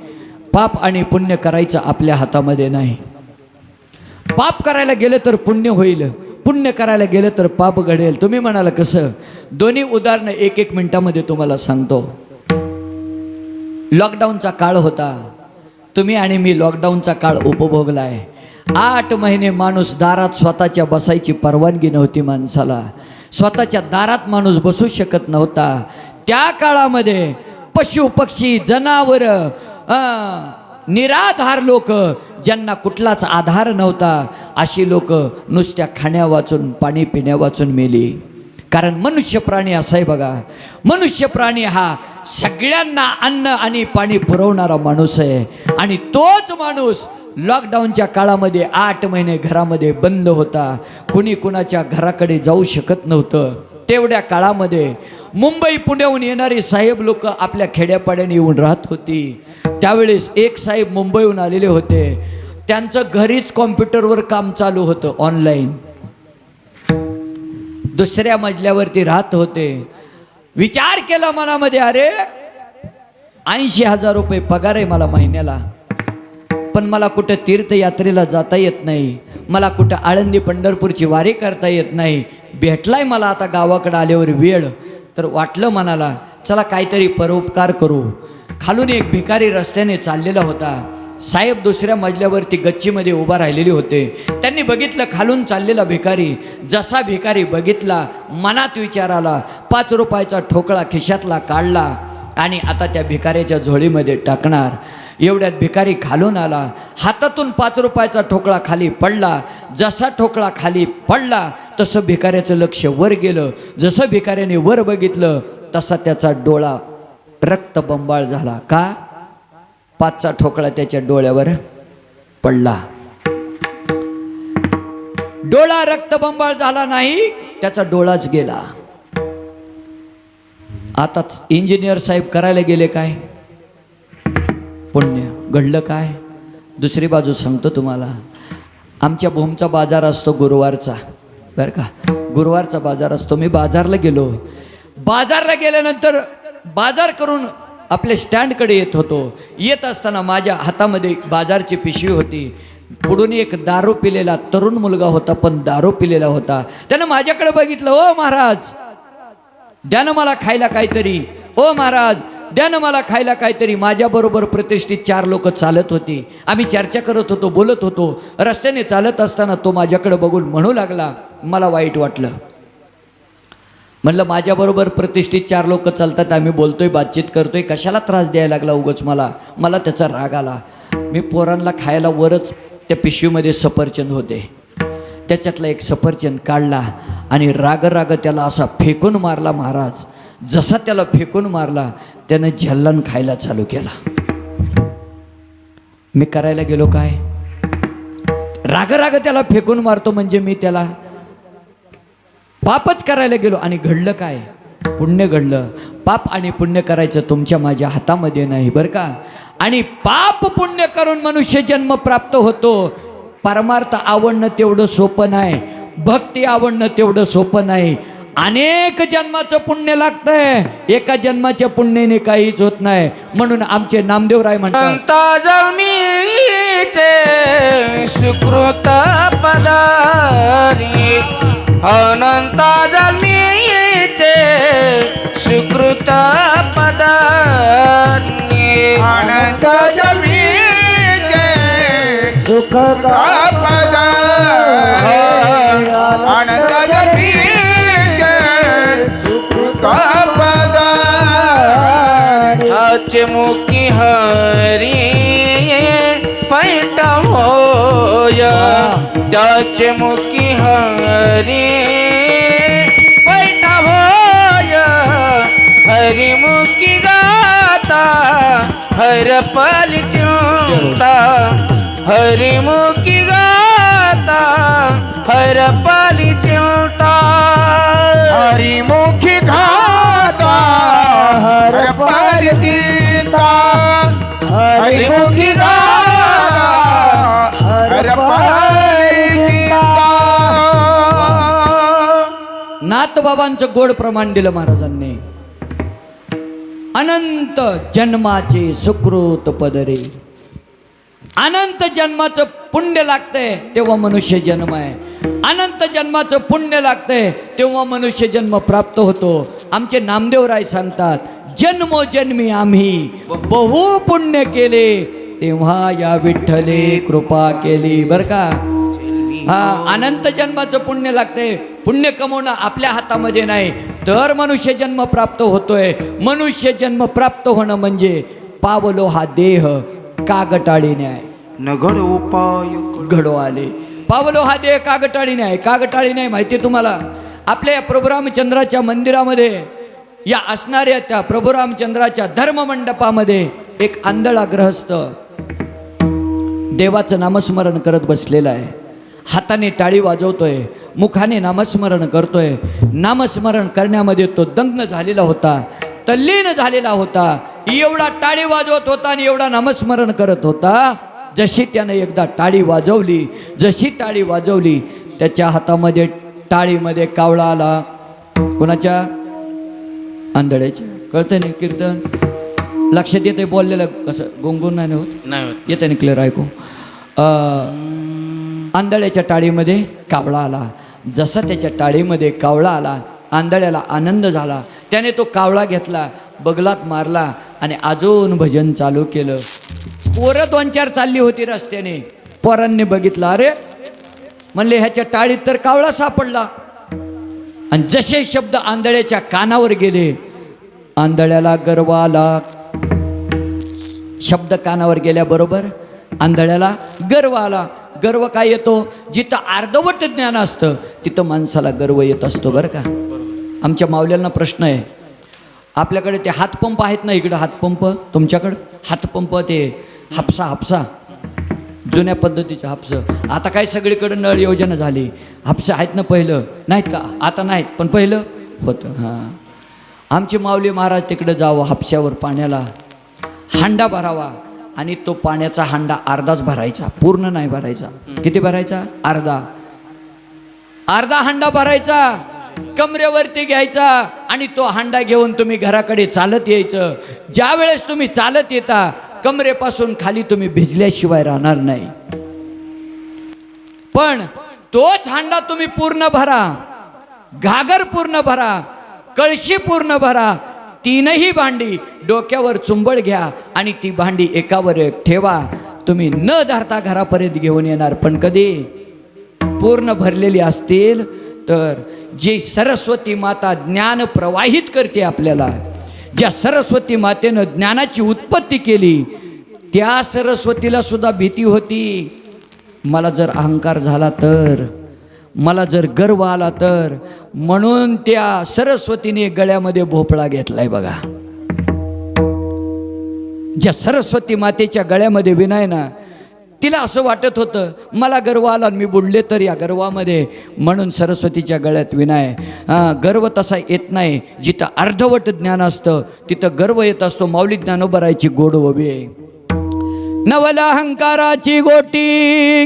पाप आणि पुण्य करायचं आपल्या हातामध्ये नाही. पाप करायला गेलं तर पुण्य होईल. पुण्य करायला गेलं तर पाप घडेल. तुम्ही म्हणाल कसं? दोन्ही उदाहरणं एक एक मिनिटामध्ये तुम्हाला सांगतो. लॉकडाऊनचा काळ होता. तुम्ही आणि मी लॉकडाऊनचा काळ उपभोगलाय. आठ महिने माणूस दारात स्वतःच्या बसायची परवानगी नव्हती माणसाला. स्वतःच्या दारात माणूस बसू शकत नव्हता. त्या काळामध्ये पशु पक्षी जनावर निराधार लोक ज्यांना कुठलाच आधार नव्हता अशी लोक नुसत्या खाण्या वाचून पाणी पिण्या वाचून मेली. कारण मनुष्य प्राणी असा आहे बघा. मनुष्य प्राणी हा सगळ्यांना अन्न आणि पाणी पुरवणारा माणूस आहे. आणि तोच माणूस लॉकडाऊनच्या काळामध्ये आठ महिने घरामध्ये बंद होता. कुणी कुणाच्या घराकडे जाऊ शकत नव्हतं. तेवढ्या काळामध्ये मुंबई पुण्याहून येणारी साहेब लोक आपल्या खेड्यापाड्याने येऊन राहत होती. त्यावेळेस एक साहेब मुंबईहून आलेले होते. त्यांचं घरीच कॉम्प्युटरवर काम चालू होतं ऑनलाईन. दुसऱ्या मजल्यावरती राहत होते. विचार केला मनामध्ये अरे ऐंशी हजार रुपये पगार आहे मला महिन्याला. पण मला कुठं तीर्थयात्रेला जाता येत नाही. मला कुठं आळंदी पंढरपूरची वारी करता येत नाही. भेटलाय मला आता गावाकडं आल्यावर वेळ. तर वाटलं मनाला चला काहीतरी परोपकार करू. खालून एक भिकारी रस्त्याने चाललेला होता. साहेब दुसऱ्या मजल्यावरती गच्चीमध्ये उभा राहिलेले होते. त्यांनी बघितलं खालून चाललेला भिकारी. जसा भिकारी बघितला मनात विचार आला पाच रुपयाचा ठोकळा खिशातला काढला आणि आता त्या भिकाऱ्याच्या झोळीमध्ये टाकणार. एवढ्यात भिकारी खालून आला. हातातून पाच रुपयाचा ठोकळा खाली पडला. जसा ठोकळा खाली पडला तसं भिकाऱ्याचं लक्ष वर गेलं. जसं भिकाऱ्याने वर बघितलं तसा त्याचा डोळा रक्तबंबाळ झाला. का? पाचचा ठोकळा त्याच्या डोळ्यावर पडला. डोळा रक्तबंबाळ झाला नाही त्याचा डोळाच गेला. आताच इंजिनियर साहेब करायला गेले काय? पुण्य. घडलं काय? दुसरी बाजू सांगतो तुम्हाला. आमच्या भूमचा बाजार असतो गुरुवारचा. बरं का? गुरुवारचा बाजार असतो. मी बाजारला गेलो. बाजारला गेल्यानंतर बाजार करून आपल्या स्टँडकडे येत होतो. येत असताना माझ्या हातामध्ये बाजारची पिशवी होती. पुढून एक दारू पिलेला तरुण मुलगा होता पण दारू पिलेला होता. त्यानं माझ्याकडे बघितलं ओ महाराज त्यानं मला खायला काहीतरी. ओ महाराज द्या ना मला खायला काहीतरी माझ्याबरोबर प्रतिष्ठित चार लोक चालत होती. आम्ही चर्चा करत होतो बोलत होतो. रस्त्याने चालत असताना तो माझ्याकडे बघून म्हणू लागला मला वाईट वाटलं. म्हणलं माझ्याबरोबर प्रतिष्ठित चार लोक चालतात आम्ही बोलतोय बातचीत करतोय. कशाला त्रास द्यायला लागला उगच मला? मला त्याचा राग आला. मी पोरांना खायला वरच त्या पिशवीमध्ये सफरचंद होते. त्याच्यातला एक सफरचंद काढला आणि राग राग त्याला असा फेकून मारला महाराज. जसा त्याला फेकून मारला त्यानं झल्लन खायला चालू केला. मी करायला गेलो काय? राग राग त्याला फेकून मारतो म्हणजे मी त्याला पापच करायला गेलो. आणि घडलं काय? पुण्य घडलं. पाप आणि पुण्य करायचं तुमच्या माझ्या हातामध्ये नाही बरं का? आणि पाप पुण्य करून मनुष्य जन्म प्राप्त होतो. परमार्थ आवडणं तेवढं सोपं नाही. भक्ती आवडणं तेवढं सोपं नाही. अनेक जन्माचं पुण्य लागतंय. एका जन्माच्या पुण्याने काहीच होत नाही. म्हणून आमचे नामदेवराय म्हणतात अनंत जन्मीचे सुकृत पदारी. अनंत जन्मीचे सुकृत पदारी. अनंत जन्मीचे सुख अनंत हाचे मुखी हरी पैठ होय। मुखी हरी पैठ होय। हरिमुखी गाता, हर पल चिंता हरिमुखी गाता, हर पल चिंता हरिमुखी गाता, हर पल चिंता हरिमुखी नाथबाबांचं गोड प्रमाण दिलं महाराजांनी. अनंत जन्माचे सुकृत पदरे. अनंत जन्माचं पुण्य लागतंय तेव्हा मनुष्य जन्म आहे. अनंत जन्माचं पुण्य लागतंय तेव्हा मनुष्य जन्म प्राप्त होतो. आमचे नामदेवराय सांगतात जन्मोजन्मी आम्ही. बहु पुण्य केले. तेव्हा या विठ्ठले कृपा केली. बर का? हा अनंत जन्माचं पुण्य लागतंय. पुण्य कमवणं आपल्या हातामध्ये नाही. तर मनुष्य जन्म प्राप्त होतोय. मनुष्य जन्म प्राप्त होणं म्हणजे पावलो हा देह कागटाळीने आहे नगड उपाय. घडो आले. पावलो हा देह कागटाळीने आहे कागटाळीने आहे माहिती तुम्हाला? आपल्या या प्रभू रामचंद्राच्या मंदिरामध्ये या असणाऱ्या त्या प्रभुरामचंद्राच्या धर्ममंडपामध्ये एक आंधळा ग्रहस्थ देवाचं नामस्मरण करत बसलेला आहे. हाताने टाळी वाजवतोय मुखाने नामस्मरण करतोय. नामस्मरण करण्यामध्ये तो दंग झालेला होता तल्लीन झालेला होता. एवढा टाळी वाजवत होता आणि एवढा नामस्मरण करत होता. जशी त्यानं एकदा टाळी वाजवली जशी टाळी वाजवली त्याच्या हातामध्ये टाळीमध्ये कावळा आला. कोणाच्या? आंधळ्याच्या कळतंय ना कीर्तन. लक्षात येते बोललेलं कसं? गोंगोन नाही होत? नाही होत. येते ना क्लिअर ऐकू. आंधळ्याच्या टाळीमध्ये कावळा आला. जसा त्याच्या टाळीमध्ये कावळा आला आंधळ्याला आनंद झाला त्याने तो कावळा घेतला बगलात मारला आणि अजून भजन चालू केलं. पोरं दोन चार चालली होती रस्त्याने. पोरांनी बघितलं अरे म्हणले ह्याच्या टाळीत तर कावळा सापडला. आणि जसे शब्द आंधळ्याच्या कानावर गेले आंधळ्याला गर्व आला. शब्द कानावर गेल्याबरोबर आंधळ्याला गर्व आला. गर्व काय येतो? जिथं अर्धवट ज्ञान असतं तिथं माणसाला गर्व येत असतो बरं का? आमच्या मावल्यांना प्रश्न आहे. आपल्याकडे ते हातपंप आहेत ना इकडं हातपंप? तुमच्याकडं? हातपंप ते हापसा हापसा. जुन्या पद्धतीचे हापसं. आता काय सगळीकडे नळ योजना झाली. हापसं आहेत ना पहिलं? नाहीत का? आता नाहीत पण पहिलं होतं. हां. आमची माऊली महाराज तिकडं जावं हापश्यावर पाण्याला. हांडा भरावा. आणि तो पाण्याचा हांडा अर्धाच भरायचा. पूर्ण नाही भरायचा. किती भरायचा? अर्धा. अर्धा हांडा भरायचा. कमरेवरती घ्यायचा. आणि तो हांडा घेऊन तुम्ही घराकडे चालत यायचं. ज्या वेळेस तुम्ही चालत येता कमरेपासून खाली तुम्ही भिजल्याशिवाय राहणार नाही. पण तोच हांडा तुम्ही पूर्ण भरा घागर पूर्ण भरा कळशी पूर्ण भरा तीनही भांडी डोक्यावर चुंबळ घ्या आणि ती भांडी एकावर एक ठेवा. तुम्ही न धरता घरापर्यंत घेऊन येणार पण कधी? पूर्ण भरलेली असतील तर जी सरस्वती माता ज्ञान प्रवाहित करते आपल्याला ज्या सरस्वती मातेनं ज्ञानाची उत्पत्ती केली त्या सरस्वतीला सुद्धा भीती होती. मला जर अहंकार झाला तर मला जर गर्व आला तर म्हणून त्या सरस्वतीने गळ्यामध्ये भोपळा घेतलाय बघा. ज्या सरस्वती मातेच्या गळ्यामध्ये विनाय ना तिला असं वाटत होतं मला गर्व आला आणि मी बुडले तर या गर्वामध्ये. म्हणून सरस्वतीच्या गळ्यात विनाय गर्व तसा येत नाही जिथं अर्धवट ज्ञान असतं तिथं गर्व येत असतो माऊली उभारायची गोड उभी आहे. नवला अहंकाराची गोटी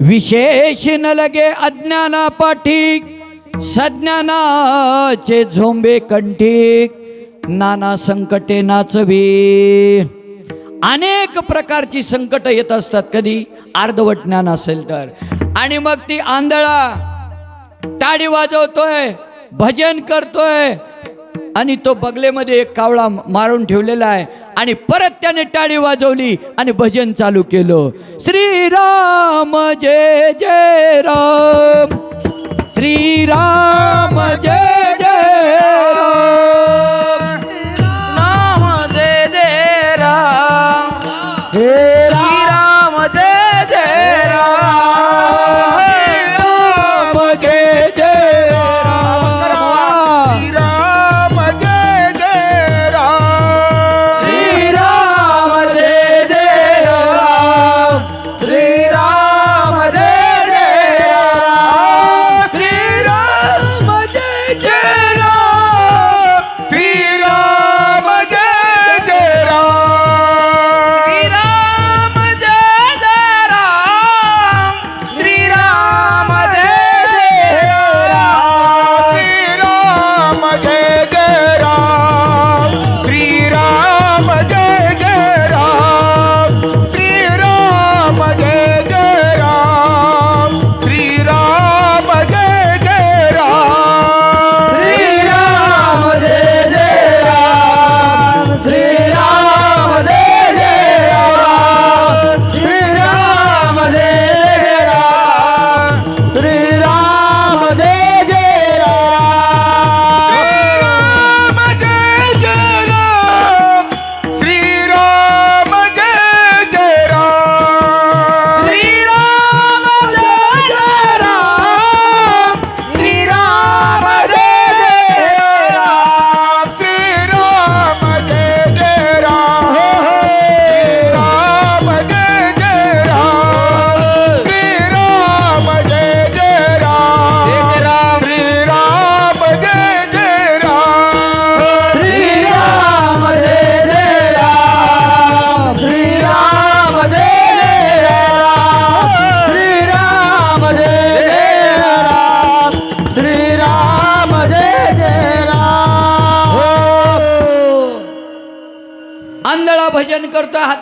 विशेष न लगे अज्ञाना पाठी सज्ञानाचे झोंबे कंठी नाना संकटे नाचवी. अनेक प्रकारची संकट येत असतात कधी. अर्धवट ज्ञान असेल तर. आणि मग ती आंधळा टाळी वाजवतोय भजन करतोय. आणि तो बगलेमध्ये एक कावळा मारून ठेवलेला आहे. आणि परत त्याने टाळी वाजवली आणि भजन चालू केलं. श्रीराम जय जय राम. श्रीराम जय जय Legend!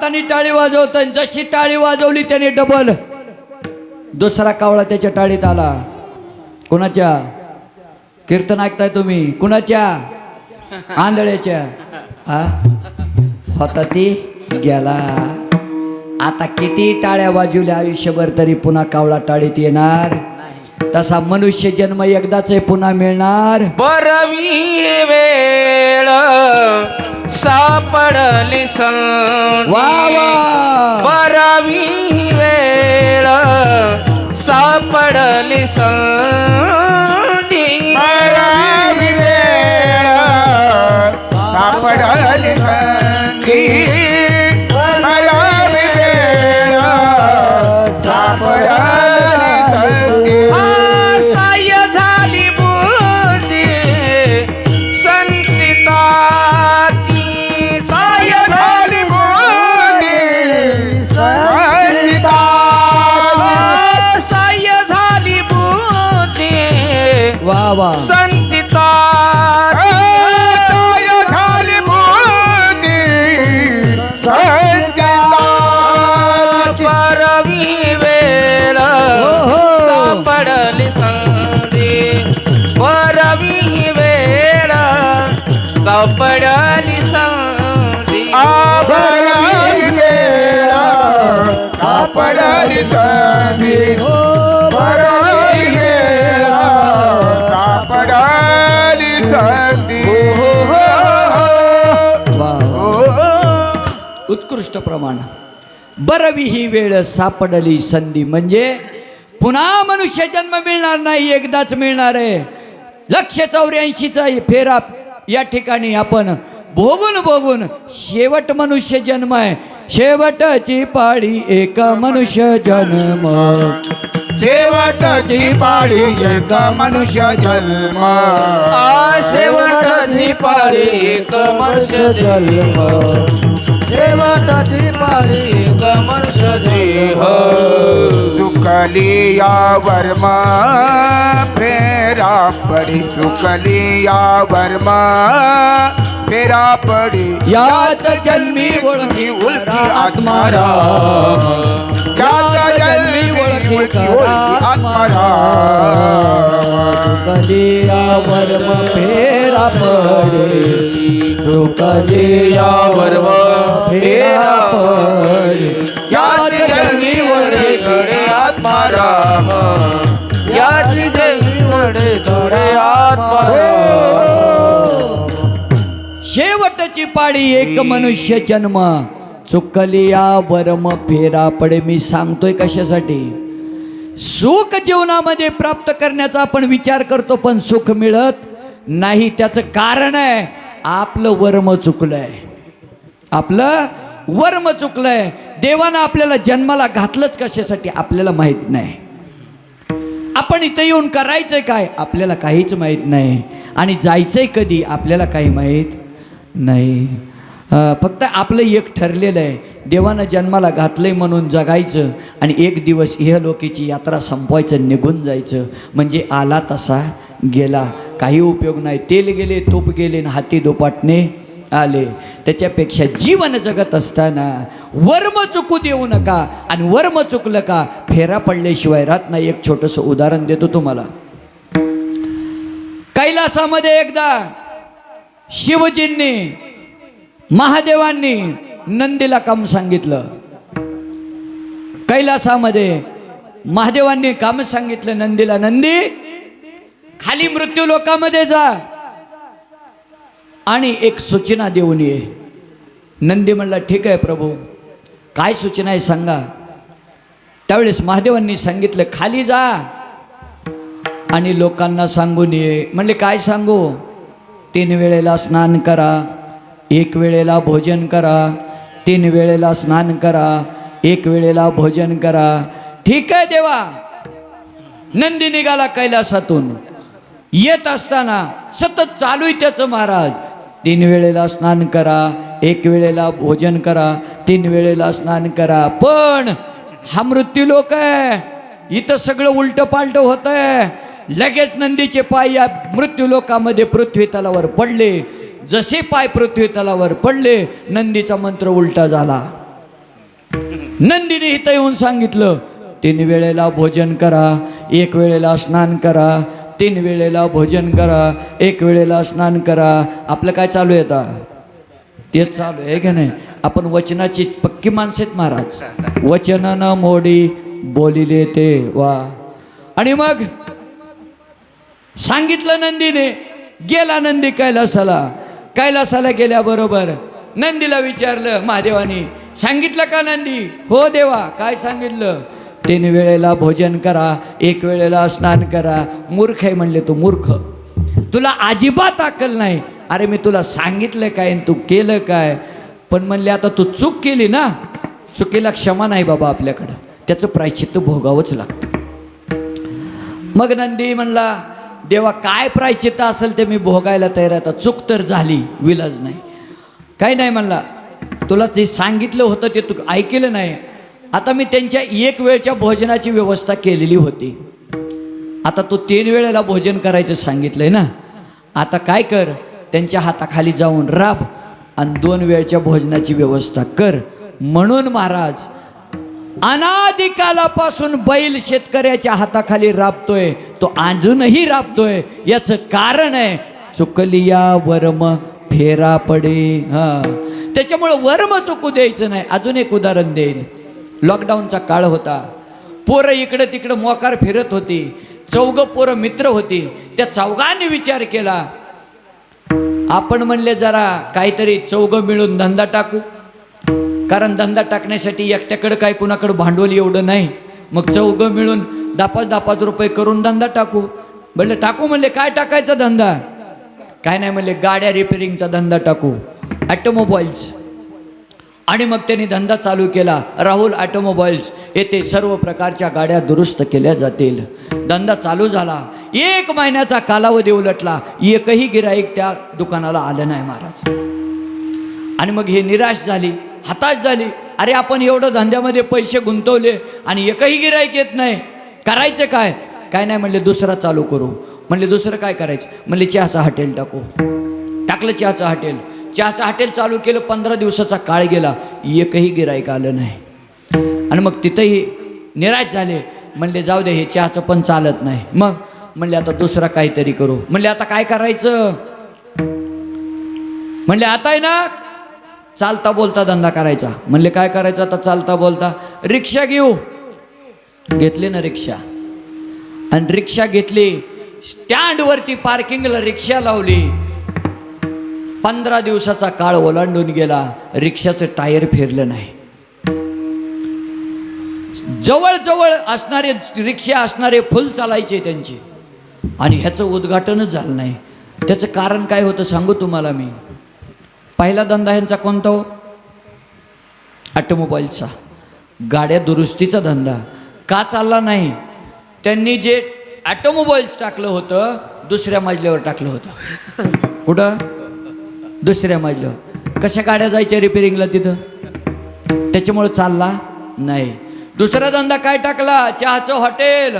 हाताने टाळी वाजवतोय जशी टाळी वाजवली त्याने डबल दुसरा कावळा त्याच्या टाळीत आला. कुणाच्या? कीर्तन ऐकताय तुम्ही? कुणाच्या? आंधळ्याच्या. हा? होता ती? गेला. आता किती टाळ्या वाजवल्या आयुष्यभर तरी पुन्हा कावळा टाळीत येणार? तसा मनुष्य जन्म एकदाच आहे, पुन्हा मिळणार? बरवी वेळ. सापडली सल बरावी वेळ सापडली सल बाबा. संचिता झाली मोती सापडली संधी. परवी वेळ सापडली संधी. सापडली प्रमाण. बरवी ही वेळ सापडली संधी म्हणजे पुन्हा मनुष्य जन्म मिळणार नाही एकदाच मिळणार आहे. लक्ष चौऱ्याऐंशीचा फेरा या ठिकाणी आपण भोगून भोगून शेवट मनुष्य जन्म आहे. शेवटची पाळी एक मनुष्य जन्म. शेवटची पाळी एक मनुष्य जन्म. आ शेवटची पाळी एक मनुष्य जन्म. शेवटची पाळी एक मनुष्य देह. चुकली या वर्मा फेरा पडी. चुकली या वर्मा फेरा पडी याच जन्मी ओळखी उलटी आत्मारा. याच जन्मी ओळखी उलटी आत्मारा. कधी वर्म फेरा पडे. तो वर्म फेरा पडे. याच जन्मी ओळखी पाळी एक मनुष्य जन्म. चुकली या वर्म फेरा पडे. मी सांगतोय कशासाठी? सुख जीवनामध्ये प्राप्त करण्याचा आपण विचार करतो पण सुख मिळत नाही. त्याचं कारण आहे आपलं वर्म चुकलंय. आपलं वर्म चुकलंय. देवानं आपल्याला जन्माला घातलंच कशासाठी? आपल्याला माहीत नाही. आपण इथं येऊन करायचंय काय? आपल्याला काहीच माहीत नाही. आणि जायचंय कधी? आपल्याला काही माहीत नाही. फक्त आपलं एक ठरलेलं आहे. देवानं जन्माला घातलं आहे म्हणून जगायचं आणि एक दिवस इहलोकीची यात्रा संपवायचं निघून जायचं. म्हणजे आला तसा गेला. काही उपयोग नाही. तेल गेले तूप गेले आणि हाती दुपाटणे आले. त्याच्यापेक्षा जीवन जगत असताना वर्म चुकू देऊ नका आणि वर्म चुकलं का फेरा पडल्याशिवाय राहत नाही. एक छोटंसं उदाहरण देतो तुम्हाला. कैलासामध्ये एकदा शिवजींनी महादेवांनी नंदीला काम सांगितलं. कैलासामध्ये महादेवांनी काम सांगितलं नंदीला नंदी खाली मृत्यू लोकामध्ये जा आणि एक सूचना देऊन ये. नंदी म्हणला ठीक आहे प्रभू काय सूचना आहे सांगा. त्यावेळेस महादेवांनी सांगितलं खाली जा आणि लोकांना सांगून ये. म्हणले काय सांगू? तीन वेळेला स्नान करा एक वेळेला भोजन करा तीन वेळेला स्नान करा एक वेळेला भोजन करा. ठीक आहे देवा. नंदी निघाला कैलासातून. येत असताना सतत चालू आहे त्याचं महाराज. तीन वेळेला स्नान करा एक वेळेला भोजन करा तीन वेळेला स्नान करा. पण हा मृत्यू लोक आहे. इथं सगळं उलटं पालटं होत आहे लगेच नंदीचे पाय या मृत्यू लोकामध्ये पृथ्वी तलावर पडले. जसे पाय पृथ्वी तलावर पडले नंदीचा मंत्र उलटा झाला. नंदीने इथं येऊन सांगितलं तीन वेळेला भोजन करा एक वेळेला स्नान करा तीन वेळेला भोजन करा एक वेळेला स्नान करा. आपलं काय चालू आहे आता? तेच चालू आहे की नाही? आपण वचनाची पक्की माणसं आहेत महाराज. वचनानं मोडी बोलिले ते वा. आणि मग सांगितलं नंदीने. गेला नंदी कैलासाला. कैलासाला गेल्याबरोबर नंदीला विचारलं महादेवाने सांगितलं का नंदी? हो देवा काय सांगितलं? तीन वेळेला भोजन करा एक वेळेला स्नान करा. मूर्ख आहे म्हणले तू मूर्ख. तुला अजिबात अक्कल नाही. अरे मी तुला सांगितलं काय आणि तू केलं काय? पण म्हणले आता तू चूक केली ना. चुकीला क्षमा नाही बाबा आपल्याकडं. त्याचं प्रायश्चित्त भोगावंच लागतं. मग नंदी म्हणला देवा काय प्रायचित्त असेल ते मी भोगायला तयार आहे. आता चूक तर झाली विलाज नाही. काही नाही म्हणला तुला जे सांगितलं होतं ते तू ऐकलं नाही. आता मी त्यांच्या एक वेळच्या भोजनाची व्यवस्था केलेली होती. आता तू तीन वेळेला भोजन करायचं सांगितलंय ना? आता काय कर त्यांच्या हाताखाली जाऊन राब आणि दोन वेळच्या भोजनाची व्यवस्था कर. म्हणून महाराज अनादिकालापासून बैल शेतकऱ्याच्या हाताखाली राबतोय तो अजूनही राबतोय. याचं कारण आहे चुकलिया वर्म फेरा पडे. हा. त्याच्यामुळं वर्म चुकू द्यायचं नाही. अजून एक उदाहरण देईल लॉकडाऊनचा काळ होता. पोरं इकडं तिकडं मोकार फिरत होती. चौघं पोरं मित्र होती. त्या चौघांनी विचार केला आपण म्हणले जरा काहीतरी चौघं मिळून धंदा टाकू. कारण धंदा टाकण्यासाठी एकट्याकडं काय कुणाकडं भांडवल एवढं नाही. मग चौघं मिळून दहा पाच दहा पाच रुपये करून धंदा टाकू. म्हणले टाकू म्हणले काय टाकायचा धंदा? काय नाही म्हणले गाड्या रिपेरिंगचा धंदा टाकू. ॲटोमोबाईल्स आणि मग त्यांनी धंदा चालू केला. राहुल ॲटोमोबाईल्स येथे सर्व प्रकारच्या गाड्या दुरुस्त केल्या जातील. धंदा चालू झाला. एक महिन्याचा कालावधी उलटला. एकही गिराईक त्या दुकानाला आलं नाही महाराज. आणि मग हे निराश झाली. हताश झाली. अरे आपण एवढं धंद्यामध्ये पैसे गुंतवले आणि एकही गिरायक येत नाही. करायचं काय? काय नाही म्हणले दुसरा चालू करू. म्हणले दुसरं काय करायचं? म्हणले चहाचं हॉटेल टाकू. टाकलं चहाचं हॉटेल. चहाचं हॉटेल चालू केलं पंधरा दिवसाचा काळ गेला. एकही गिरायक आलं नाही. आणि मग तिथंही निराश झाले. म्हणले जाऊ दे हे चहाचं पण चालत नाही. मग? म्हणले आता दुसरा काहीतरी करू. म्हणले आता काय करायचं? म्हणले आता आहे ना चालता बोलता धंदा करायचा. म्हणले काय करायचं आता चालता बोलता? रिक्षा घेऊ. घेतली ना रिक्षा. आणि रिक्षा घेतली स्टँडवरती पार्किंगला रिक्षा लावली. पंधरा दिवसाचा काळ ओलांडून गेला. रिक्षाचं टायर फिरलं नाही. जवळजवळ असणारे रिक्षा असणारे फुल चालायचे त्यांचे. आणि ह्याचं उद्घाटनच झालं नाही. त्याचं कारण काय होतं सांगू तुम्हाला मी. पहिला धंदा ह्यांचा कोणता हो? ऑटोमोबाईलचा. गाड्या दुरुस्तीचा धंदा. का चालला नाही? त्यांनी जे ऑटोमोबाईल्स टाकलं होतं दुसऱ्या मजल्यावर टाकलं होतं. कुठं? दुसऱ्या मजल्यावर. कशा गाड्या जायच्या रिपेरिंगला तिथं? त्याच्यामुळं चालला नाही. दुसरा धंदा काय टाकला? चहाचं हॉटेल.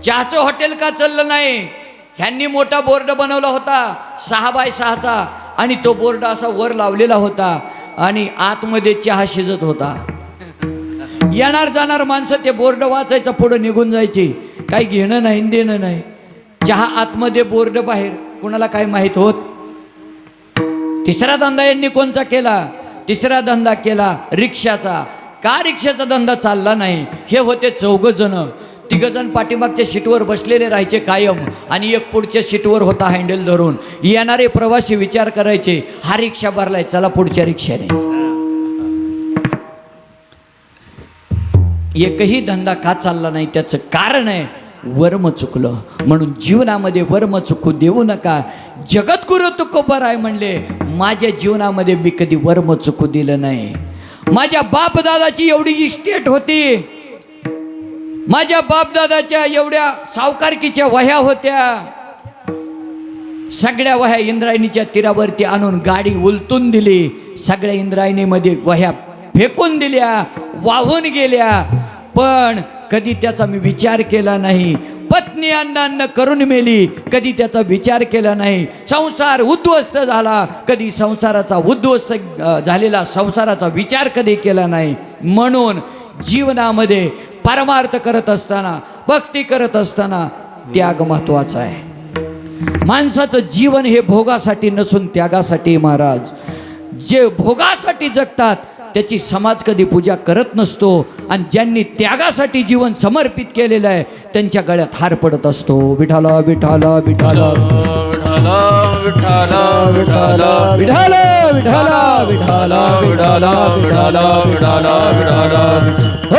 चहाचं हॉटेल का चाललं नाही? ह्यांनी मोठा बोर्ड बनवला होता सहा बाय सहाचा. आणि तो बोर्ड असा वर लावलेला होता आणि आतमध्ये चहा शिजत होता. येणार जाणार माणसं ते बोर्ड वाचायचं पुढं निघून जायची. काही घेणं नाही देणं नाही. चहा आतमध्ये बोर्ड बाहेर. कुणाला काय माहीत होत? तिसरा धंदा यांनी कोणचा केला? तिसरा धंदा केला रिक्षाचा. का रिक्षाचा धंदा चालला नाही? हे होते चौघ जण तिघजण पाठीमागच्या सीटवर बसलेले राहायचे कायम आणि एक पुढच्या सीटवर होता हँडल धरून. येणारे प्रवासी विचार करायचे हा रिक्षा भरलाय चला पुढच्या रिक्षाने. एकही धंदा का चालला नाही त्याचं कारण आहे वर्म चुकलं. म्हणून जीवनामध्ये वर्म चुकू देऊ नका. जगद्गुरु तुकोबर आहे म्हणले माझ्या जीवनामध्ये मी कधी वर्म चुकू दिलं नाही. माझ्या बापदादाची एवढी इस्टेट होती माझ्या बापदादाच्या एवढ्या सावकारकीच्या वह्या होत्या. सगळ्या वह्या इंद्रायणीच्या तीरावरती आणून गाडी उलटून दिली. सगळ्या इंद्रायणीमध्ये वह्या फेकून दिल्या वाहून गेल्या. पण कधी त्याचा मी विचार केला नाही. पत्नी अन्न अन्न करून मेली कधी त्याचा विचार केला नाही. संसार उद्ध्वस्त झाला कधी संसाराचा उद्ध्वस्त झालेला संसाराचा विचार कधी केला नाही. म्हणून जीवनामध्ये परमार्थ करत असताना भक्ती करत असताना त्याग महत्त्वाचा आहे. माणसाचं जीवन हे भोगासाठी नसून त्यागासाठी महाराज. जे भोगासाठी जगतात त्याची समाज कधी पूजा करत नसतो आणि ज्यांनी त्यागासाठी जीवन समर्पित केलेलं आहे त्यांच्या गळ्यात हार पडत असतो. विठाला. विठाला विठाला विठाला. विठाला विठाला विठाला विठाला विठाला विठाला विठाला.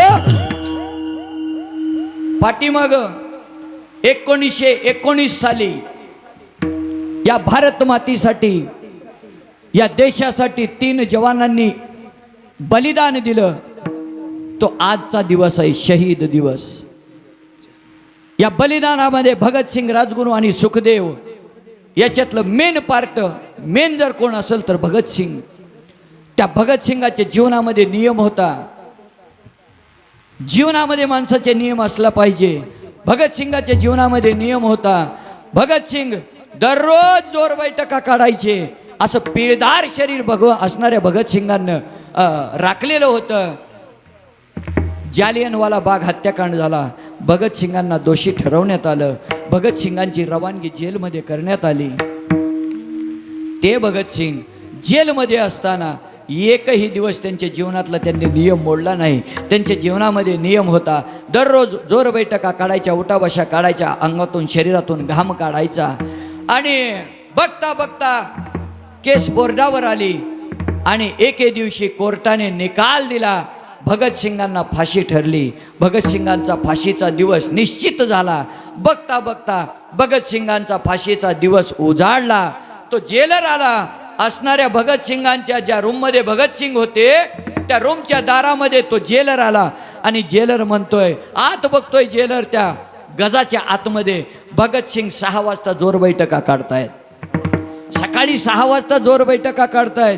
पाठीमाग एकोणीसशे एकोणीस साली या भारत मातीसाठी या देशासाठी तीन जवानांनी बलिदान दिलं. तो आजचा दिवस आहे शहीद दिवस. या बलिदानामध्ये भगतसिंग राजगुरू आणि सुखदेव याच्यातलं मेन पार्ट मेन जर कोण असेल तर भगतसिंग त्या भगतसिंगाच्या जीवनामध्ये नियम होता. जीवनामध्ये माणसाचे नियम असला पाहिजे. भगतसिंगाच्या जीवनामध्ये नियम होता. भगतसिंग दररोज जोर बैठका काढायचे. असं पिळदार शरीर भगव असणाऱ्या भगतसिंगांना राखलेलं होतं. जालियनवाला बाग हत्याकांड झाला. भगतसिंगांना दोषी ठरवण्यात आलं. भगतसिंगांची रवानगी जेलमध्ये करण्यात आली. ते भगतसिंग जेलमध्ये असताना एकही दिवस त्यांच्या जीवनातला त्यांनी नियम मोडला नाही. त्यांच्या जीवनामध्ये नियम होता दररोज जोर बैठका काढायच्या उठाबशा काढायच्या अंगातून शरीरातून घाम काढायचा. आणि बघता बघता केस बोर्डावर आली आणि एके दिवशी कोर्टाने निकाल दिला. भगतसिंगांना फाशी ठरली. भगतसिंगांचा फाशीचा दिवस निश्चित झाला. बघता बघता भगतसिंगांचा फाशीचा दिवस उजाडला. तो जेलर आला. असणाऱ्या भगतसिंगांच्या ज्या रूममध्ये भगतसिंग होते त्या रूमच्या दारामध्ये तो जेलर आला आणि जेलर म्हणतोय आत बघतोय जेलर त्या गजाच्या आतमध्ये. भगतसिंग सहा वाजता जोर बैठका काढतायत. सकाळी सहा वाजता जोर बैठका काढतायत.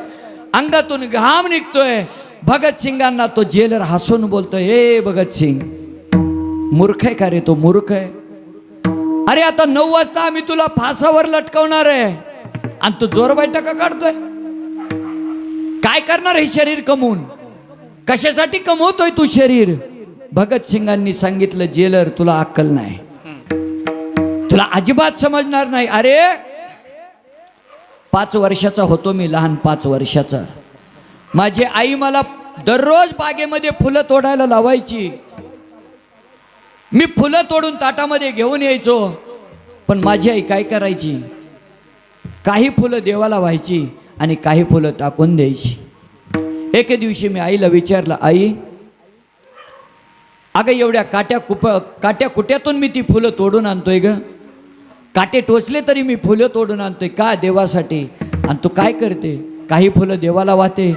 अंगातून घाम निघतोय. भगतसिंगांना तो जेलर हसून बोलतोय हे भगतसिंग मूर्ख आहे का रे तो मूर्ख आहे? अरे आता नऊ वाजता आम्ही तुला फासावर लटकवणार आहे. आणि तू जोर बैठका काढतोय. काय करणार हे शरीर कमवून? कशासाठी कमवतोय तू शरीर? भगतसिंगांनी सांगितलं जेलर तुला अक्कल नाही. तुला अजिबात समजणार नाही. अरे पाच वर्षाचा होतो मी लहान पाच वर्षाचा. माझी आई मला दररोज बागेमध्ये फुलं तोडायला लावायची. मी फुलं तोडून ताटामध्ये घेऊन यायचो. पण माझी आई काय करायची? काही फुलं देवाला व्हायची आणि काही फुलं टाकून द्यायची. एके दिवशी मी आईला विचारलं आई अगं एवढ्या काट्या कुप काट्या कुट्यातून मी ती फुलं तोडून आणतोय ग. काटे टोचले तरी मी फुलं तोडून आणतोय का देवासाठी? आणि तू काय करते? काही फुलं देवाला वाहते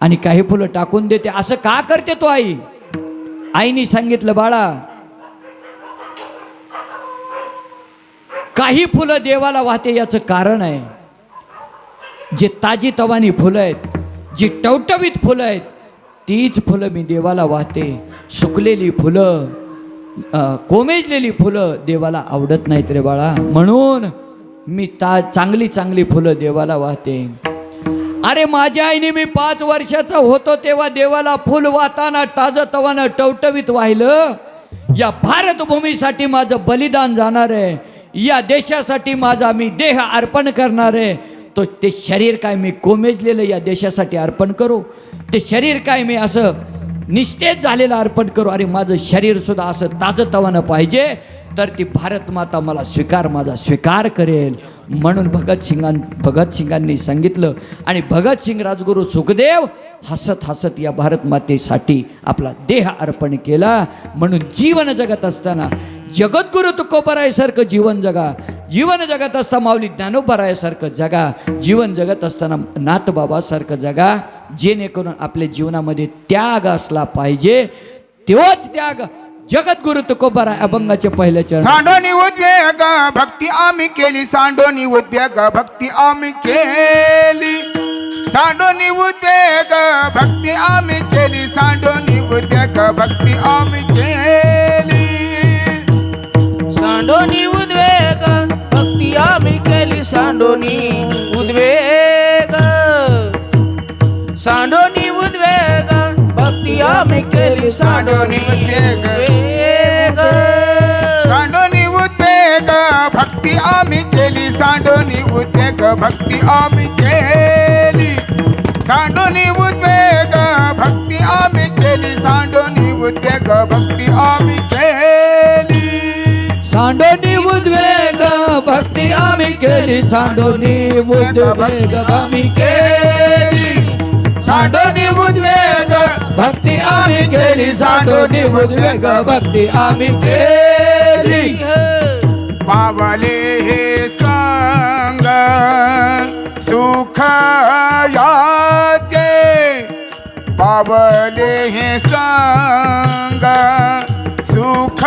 आणि काही फुलं टाकून देते. असं का करते तो आई? आईने सांगितलं बाळा काही फुलं देवाला वाहते याचं कारण आहे. जे ताजी तवानी फुलं आहेत जी टवटवीत फुलं आहेत तीच फुलं मी देवाला वाहते. सुकलेली फुलं कोमेजलेली फुलं देवाला आवडत नाहीत रे बाळा. म्हणून मी ता चांगली चांगली फुलं देवाला वाहते. अरे माझ्या आईने मी पाच वर्षाचा होतो तेव्हा देवाला फुल वाहताना ताजं तवानं टवटवीत वाहिलं. या भारतभूमीसाठी माझं बलिदान जाणार आहे. या देशासाठी माझा मी देह अर्पण करणार आहे. तो ते शरीर काय मी कोमेजलेलं या देशासाठी अर्पण करू. ते शरीर काय मी असं निस्तेज झालेलं अर्पण करू. अरे माझं शरीर सुद्धा असं ताजतवानं पाहिजे. तर ती भारत माता मला स्वीकार माझा स्वीकार करेल. म्हणून भगतसिंगां भगतसिंगांनी सांगितलं. आणि भगतसिंग राजगुरू सुखदेव हसत हसत या भारत मातेसाठी आपला देह अर्पण केला. म्हणून जीवन जगत असताना जगद्गुरु तुकोबरायसारखं जीवन जगा. जीवन जगत असता माऊली ज्ञानोबरायासारखं जगा. जीवन जगत असताना नाथबाबासारखं जगा. जेणेकरून आपल्या जीवनामध्ये त्याग असला पाहिजे. तेव्हाच त्याग जगद्गुरु तुकोबराय अभंगाचे पहिले चरण सांडोनी उद्वेग भक्ती आम्ही केली. सांडोनी उद्वेग भक्ती आम्ही केली. सांडोनी उद्वेग भक्ती आम्ही केली. सांडोनी उद्वेग भक्ती आम्ही केली. सांडोनी उद्वेग भक्ती आम्ही केली सांडोनी उद्वेग. सांडोनी उद्वेग भक्ती आम्ही केली सांडोनी उद्वेग. सांडोनी उद्वेग भक्ती आम्ही केली सांडोनी उद्वेग भक्ती आम्ही केली. सांडोनी उद्वेग भक्ती आम्ही केली सांडोनी उद्वेग भक्ती आम्ही केली. सांडोनी उद्वेग भक्ती आम्ही केली. सांडोनी उद्वेग आम्ही केली. सांडोनी उद्वेग भक्ती आम्ही केली. सांडोनी उद्वेग भक्ती आम्ही केली. पावले हे सांग सुख याचे पावले हे सांग सुख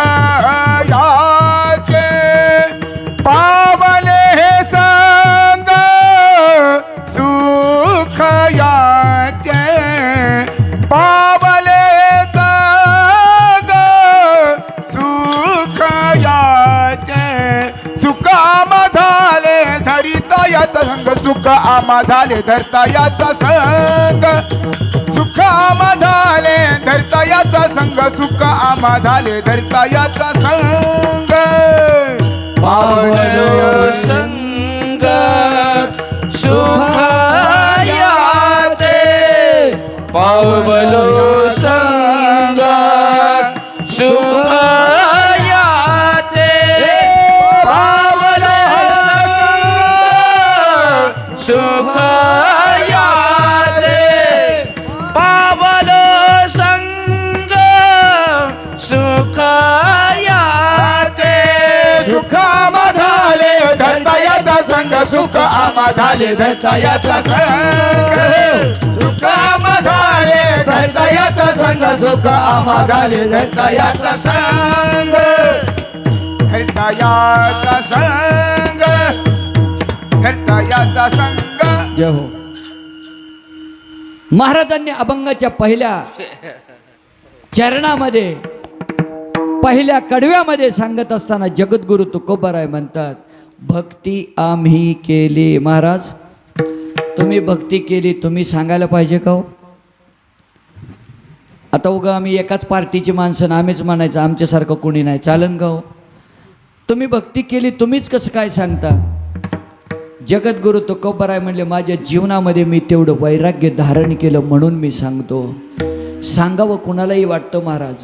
संग सुख आमा झाले धरता याचा संग. सुख आमा झाले धरता याचा संग. सुख आमा झाले धरता याचा संग. पावलो संग सुख याचे. पावलो संग संग सुख आमा झाले धरता याचा संग. सुखामा झाले धरता याचा संग सुख आमा झाले धरता याचा संग. धरता याचा संग धरता याचा संग. जय हो. महाराजांनी अभंगाच्या पहिल्या चरणामध्ये पहिल्या कडव्यामध्ये सांगत असताना जगद्गुरु तुकोबाराय म्हणतात भक्ती आम्ही केली. महाराज तुम्ही भक्ती केली तुम्ही सांगायला पाहिजे का हो? आता उगा आम्ही एकाच पार्टीची माणसं आम्हीच म्हणायचं आमच्यासारखं कोणी नाही. चालन का हो? तुम्ही भक्ती केली तुम्हीच कसं काय सांगता? जगद्गुरु आहे म्हणले माझ्या जीवनामध्ये मी तेवढं वैराग्य धारण केलं म्हणून मी सांगतो. सांगावं कुणालाही वाटतं महाराज.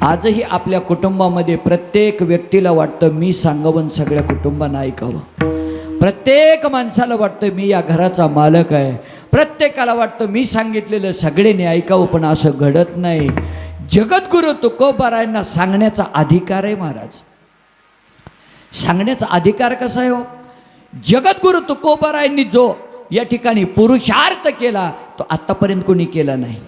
आजही आपल्या कुटुंबामध्ये प्रत्येक व्यक्तीला वाटतं मी सांगावं आणि सगळ्या कुटुंबांना ऐकावं. प्रत्येक माणसाला वाटतं मी या घराचा मालक आहे. प्रत्येकाला वाटतं मी सांगितलेलं सगळ्यांनी ऐकावं पण असं घडत नाही. जगद्गुरु तुकोबारायांना सांगण्याचा अधिकार आहे महाराज. सांगण्याचा अधिकार कसा आहे हो? जगद्गुरू तुकोबारायांनी जो या ठिकाणी पुरुषार्थ केला तो आत्तापर्यंत कोणी केला नाही.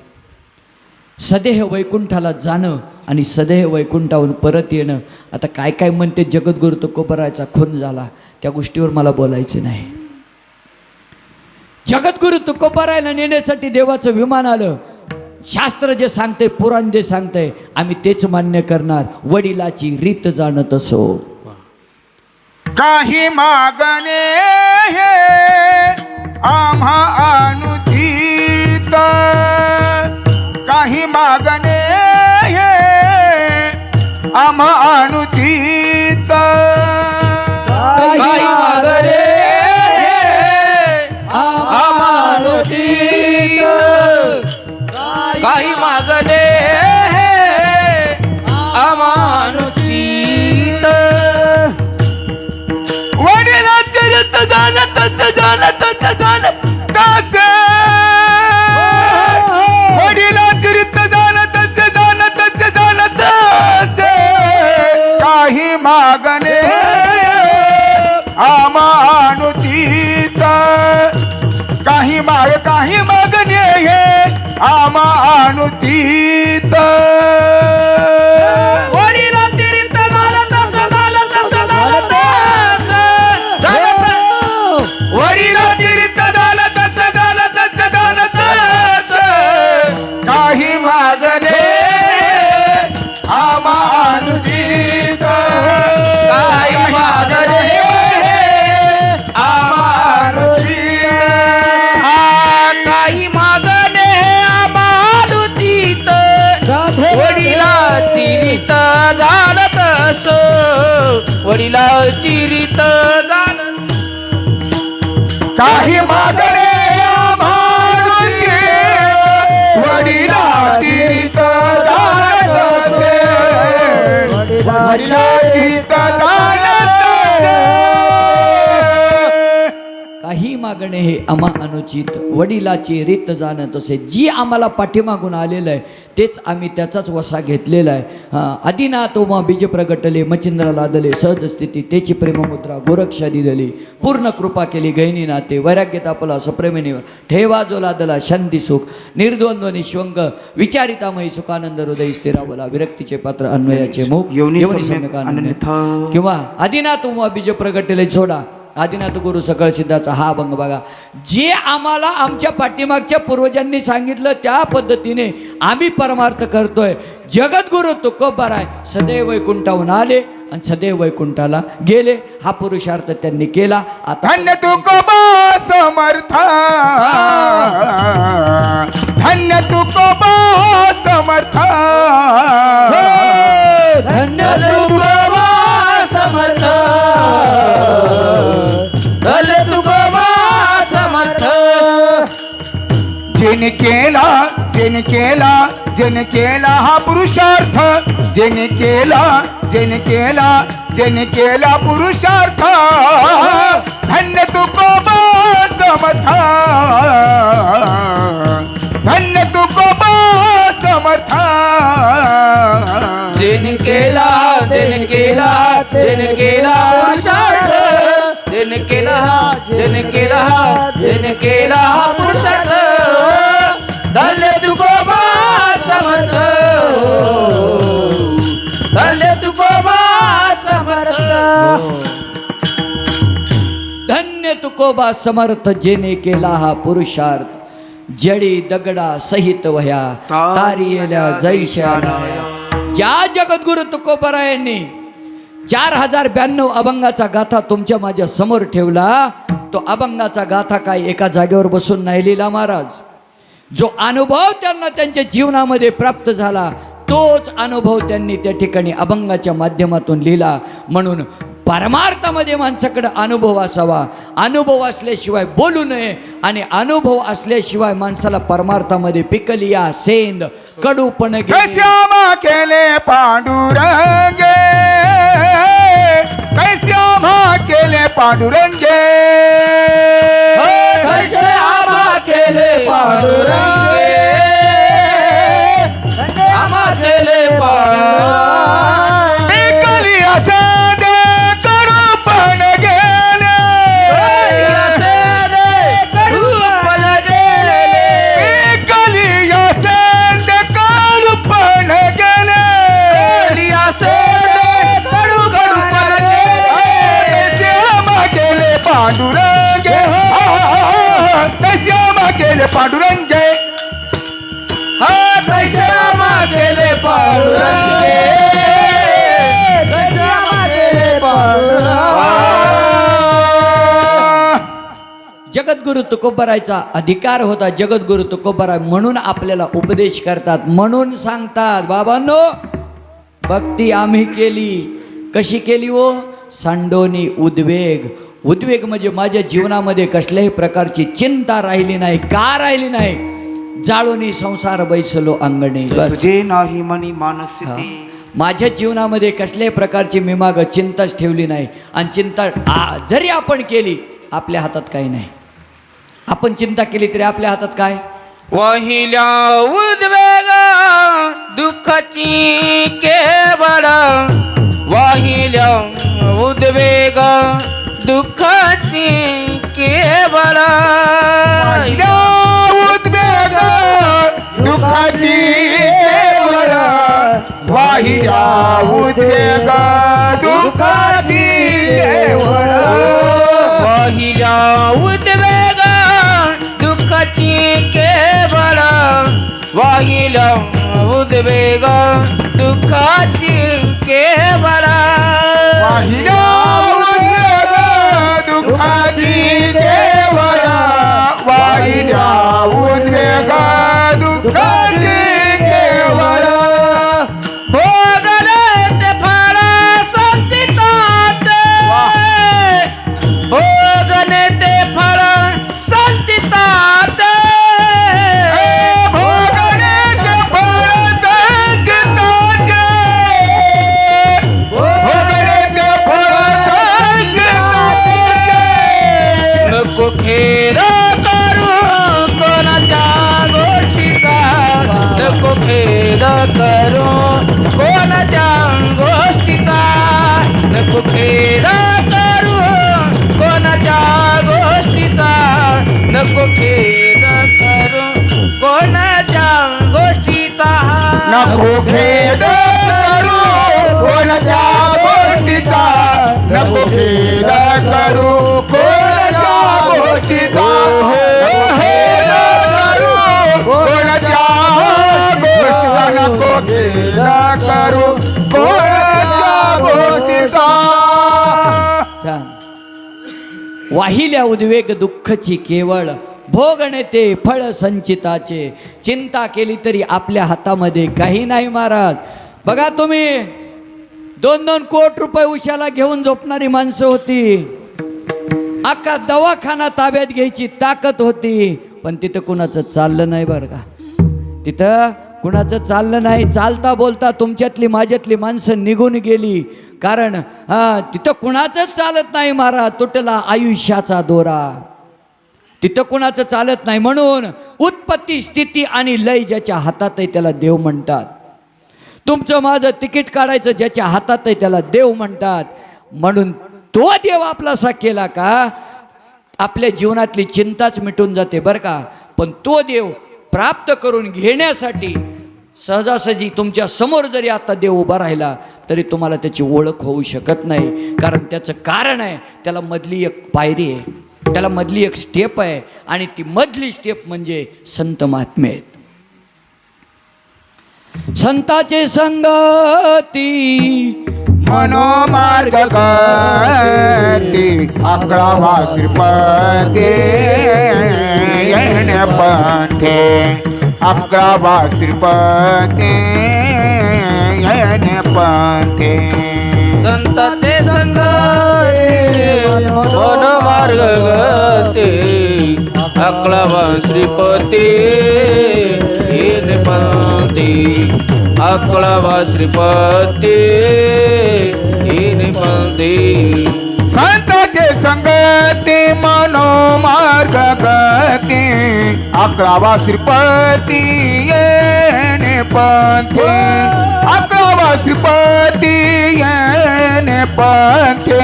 सदेह वैकुंठाला जाणं आणि सदेह वैकुंठाहून परत येणं. आता काय काय म्हणते जगद्गुरु तुकोबारायचा खून झाला. त्या गोष्टीवर मला बोलायचं नाही. जगद्गुरु तुकोबरायला नेण्यासाठी देवाचं विमान आलं. शास्त्र जे सांगते पुराण जे सांगतंय आम्ही तेच मान्य करणार. वडिलाची रीत जाणत असो काही मागणे हे आम्हा अनुचित. काही मागणे हे आम्हा अनुचित. काही मागणे काही वडिलाचे जाणत जाणत जाणत मागणे. आमानुतीत काही माग काही मागणे हे आमानुतीत वडिला चिरित जाण काही मागणे मागणे हे अमा अनुचित वडिलाची रीत जाणं तसे जी आम्हाला पाठीमागून आलेलं आहे तेच आम्ही त्याचाच वसा घेतलेला आहे. आदिनाथ उमा बीज प्रगटले मचिंद्र लादले सहज स्थिती त्याची प्रेममुद्रा गोरक्षा दिदली पूर्ण कृपा केली गहिनी नाते वैराग्य तापला सप्रेमिनीवर ठेवा जो लादला शांती सुख निर्द्वंद्व निश्वंग विचारितामयी सुखानंद हृदय स्थिरावला विरक्तीचे पात्र अन्वयाचे मुख योनी. किंवा आदिनाथ उमा बीज प्रगटले सोडा. आदिनाथ गुरु सकळ सिद्धाचा हा अभंग बघा. जे आम्हाला आमच्या पाठीमागच्या पूर्वजांनी सांगितलं त्या पद्धतीने आम्ही परमार्थ करतोय. जगद्गुरु तुकोबार आहे सदैव वैकुंठाहून आले आणि सदैव वैकुंठाला गेले. हा पुरुषार्थ त्यांनी केला. आता धन्य तुकोबा समर्थ. धन्य तुकोबा समर्थ. धन्य तुकोबा समर्थ। धल तुकोबा समर्थ। जिने केला जेने केला जेने केला हा पुरुषार्थ। जिन केला जिन केला जेने केला पुरुषार्थ। धन्य तुकोबा समथा धन्य तुकोबा समथा जिन केला दिन केला दिन केला पुरुषार्थ दिन केला दिन केला दिन केला पुरुषार्थ. बा समर्थ. बा समर्थ. धन्य तुकोबा समर्थ जेने केला हा पुरुषार्थ. जडी दगडा सहित वह्या तारियल्या जैशा ज्या जगद्गुरु तुकोबरायांनी चार हजार ब्याण्णव अभंगाचा गाथा तुमच्या माझ्यासमोर ठेवला तो अभंगाचा गाथा काय एका जागेवर बसून नाही लिहिला महाराज. जो अनुभव त्यांना त्यांच्या जीवनामध्ये प्राप्त झाला तोच अनुभव त्यांनी त्या ठिकाणी अभंगाच्या माध्यमातून लिहिला. म्हणून परमार्थामध्ये माणसाकडं अनुभव असावा. अनुभव असल्याशिवाय बोलू नये आणि अनुभव असल्याशिवाय माणसाला परमार्थामध्ये पिकलिया सेंद कडूपण गेली. श्यामा केले पांडुरंगे कैश्यामा केले पांडुरंगे आबा केले पांडुरंगे जगद्गुरु तुकोबरायचा अधिकार होता जगद्गुरु तुकोबराय म्हणून आपल्याला उपदेश करतात म्हणून सांगतात बाबांनो भक्ती आम्ही केली. कशी केली हो? सांडोनी उद्वेग. उद्वेग म्हणजे माझ्या जीवनामध्ये कसल्याही प्रकारची चिंता राहिली नाही का राहिली नाही. जाळोनी संसार बैसलो अंगणी बस. तुझे नाही मनी. मानसिती माझ्या जीवनामध्ये कसल्याही प्रकारची मी माग चिंताच ठेवली नाही. आणि चिंता जरी आपण केली आपल्या हातात काही नाही. आपण चिंता केली तरी आपल्या हातात काय? वाहिल्या उद्वेग दुःखाची केवळ. वाहिल्या उद्वेग दुःखाची केवळ. या उद्वेग दुःखाची केवळ. वाहिल्या उद्वेग दुःखाची केवळ. वाहिल्या उद्वेग दुःखाची केवळ वाहिल्या उद्वेग दुःखाची केवळ वाहिला नको करू कोणाच्या गोष्टीचा? नको खेळ करू कोणाच्या गोष्टीचा? नको खेद करू कोणाच्या गोष्टीचा? नको खेद करू कोणाच्या गोष्टीचा? नको खेद करू कोणाच्या गोष्टीचा? नको खेद करू कोणाच्या गोष्टीचा? वाहिल्या उद्वेग दुःखची केवळ. भोगणे ते फळ संचिताचे. चिंता केली तरी आपल्या हातामध्ये काही नाही महाराज. बघा तुम्ही दोन दोन कोट रुपये उशाला घेऊन झोपणारी माणसं होती. अख्खा दवाखाना ताब्यात घ्यायची ताकद होती. पण तिथं कुणाचं चाललं नाही बरं का? तिथं कुणाचं चाललं नाही. चालता बोलता तुमच्यातली माझ्यातली माणसं निघून गेली. कारण हा तिथं कुणाचंच चालत नाही मारा तुटला आयुष्याचा दोरा. तिथं कुणाचं चालत नाही म्हणून उत्पत्ती स्थिती आणि लय ज्याच्या हातात आहे त्याला देव म्हणतात. तुमचं माझं तिकीट काढायचं ज्याच्या हातात आहे त्याला देव म्हणतात. म्हणून तो देव आपलासा केला का आपल्या जीवनातली चिंताच मिटून जाते बरं का. पण तो देव प्राप्त करून घेण्यासाठी सहजासहजी तुमच्यासमोर जरी आता देव उभा राहिला तरी तुम्हाला त्याची ओळख होऊ शकत नाही. कारण त्याचं कारण आहे त्याला मधली एक पायरी आहे. त्याला मधली एक स्टेप आहे आणि ती मधली स्टेप म्हणजे संत महात्मे आहेत. संताचे संगती मनोमार्ग अकरावा श्रीपते पंथे अकरावा श्रीपते येणे पंथे। संताचे संग मन मार्ग गते अकलावा श्रीपती येन पंथी। अकलावा श्रीपती येन पंथी संताचे संगती मनोमार्ग गती अकरावा श्रीपती येणे पंथे अकरावा श्रीपती येणे पंथे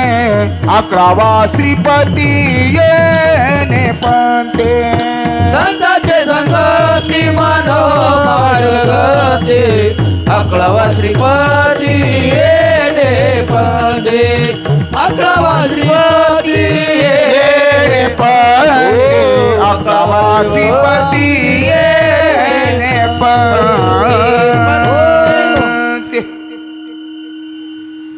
अकरावा श्रीपती येणे पंथे संताचे संगती मानो मार्ग गते अकलावा श्रीपती येणे पंथी श्रीपती येणे पंथे अकरावा श्रीपती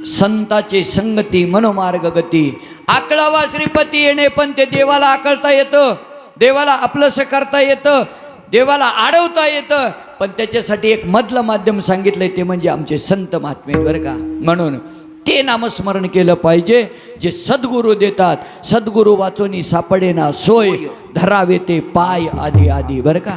संताचे संगती मनोमार्ग गती. आकळावा श्रीपती येणे पण ते देवाला आकळता येतं. देवाला आपलंसं करता येतं. देवाला आडवता येतं. पण त्याच्यासाठी एक मधलं माध्यम सांगितलंय ते म्हणजे आमचे संत महात्मे बरं का? म्हणून ते नामस्मरण केलं पाहिजे. जे सद्गुरू देतात सद्गुरू वाचोनी सापडेना सोय. धरावे ते पाय आधी आधी बरं का?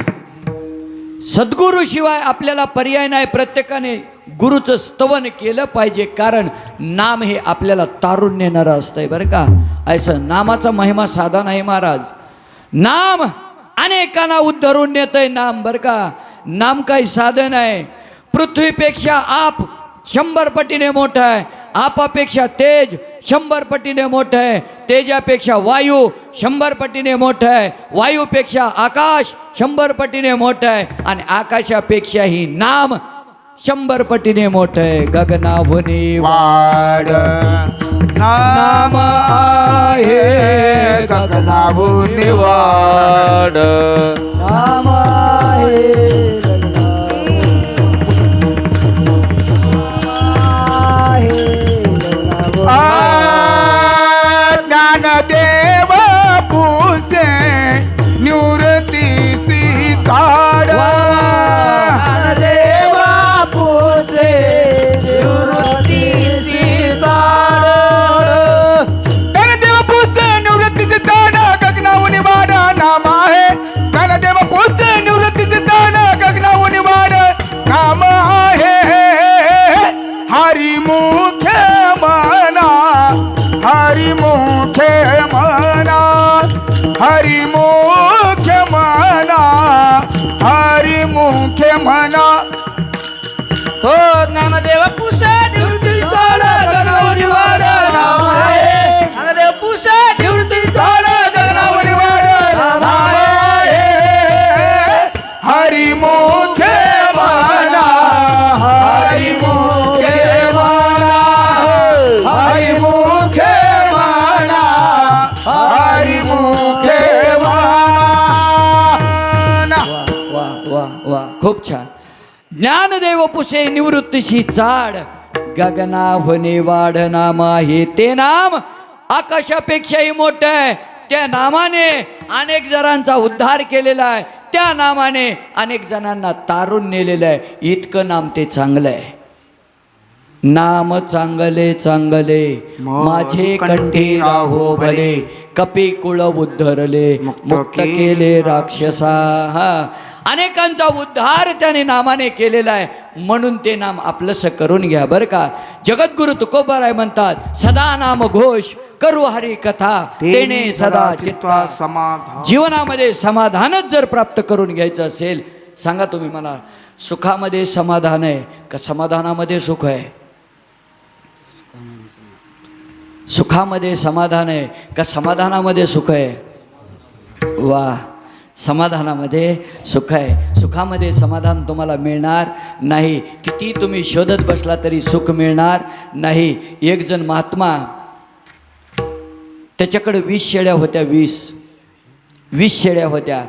सद्गुरूशिवाय आपल्याला पर्याय नाही. प्रत्येकाने गुरुचं स्तवन केलं पाहिजे. कारण नाम हे आपल्याला तारून नेणारं असतंय बरं का? असं नामाचा महिमा साधा नाही महाराज. नाम अनेकांना उद्धरून नेतंय नाम. बरं का? नाम काही साधन आहे पृथ्वीपेक्षा आप शंभर पटीने मोठं आहे. आपापेक्षा तेज शंभर पटीने मोठं आहे. तेजापेक्षा वायू शंभर पटीने मोठं आहे. वायूपेक्षा आकाश शंभर पटीने मोठं आहे. आणि आकाशापेक्षाही नाम शंभर पटीने मोठं आहे. गगनाभुनी वाड नाम आहे गगनाभुनी वाड नाम आहे हरी मुखे मना हरी मुखे मना खूप छान. ज्ञानदेव पुसे निवृत्तीशी चाड. गगना होणे वाढ नाम आहे ते नाम आकाशापेक्षाही मोठं आहे. त्या नामाने अनेक जणांचा उद्धार केलेला आहे. त्या नामाने अनेक जणांना तारून नेलेलं आहे. इतकं नाम ते चांगलं आहे. नाम चांगले चांगले. माझे कंठी राहो भले. कपी कुळ उद्धरले. मुक्त केले राक्षसा. हा. अनेकांचा उद्धार त्याने नामाने केलेला आहे. म्हणून ते नाम आपलंसं करून घ्या बरं का. जगद्गुरु तुकोबाराय म्हणतात सदा नाम घोष करू हरी कथा तेने सदा चित्ता समाधान. जीवनामध्ये समाधानच जर प्राप्त करून घ्यायचं असेल सांगा तुम्ही मला सुखामध्ये समाधान आहे का समाधानामध्ये सुख आहे? सुखामध्ये समाधान आहे का समाधानामध्ये सुख आहे? वा समाधानामध्ये सुख आहे. सुखामध्ये समाधान तुम्हाला मिळणार नाही. किती तुम्ही शोधत बसला तरी सुख मिळणार नाही. एकजण महात्मा त्याच्याकडे वीस शेळ्या होत्या वीस. वीस शेळ्या होत्या.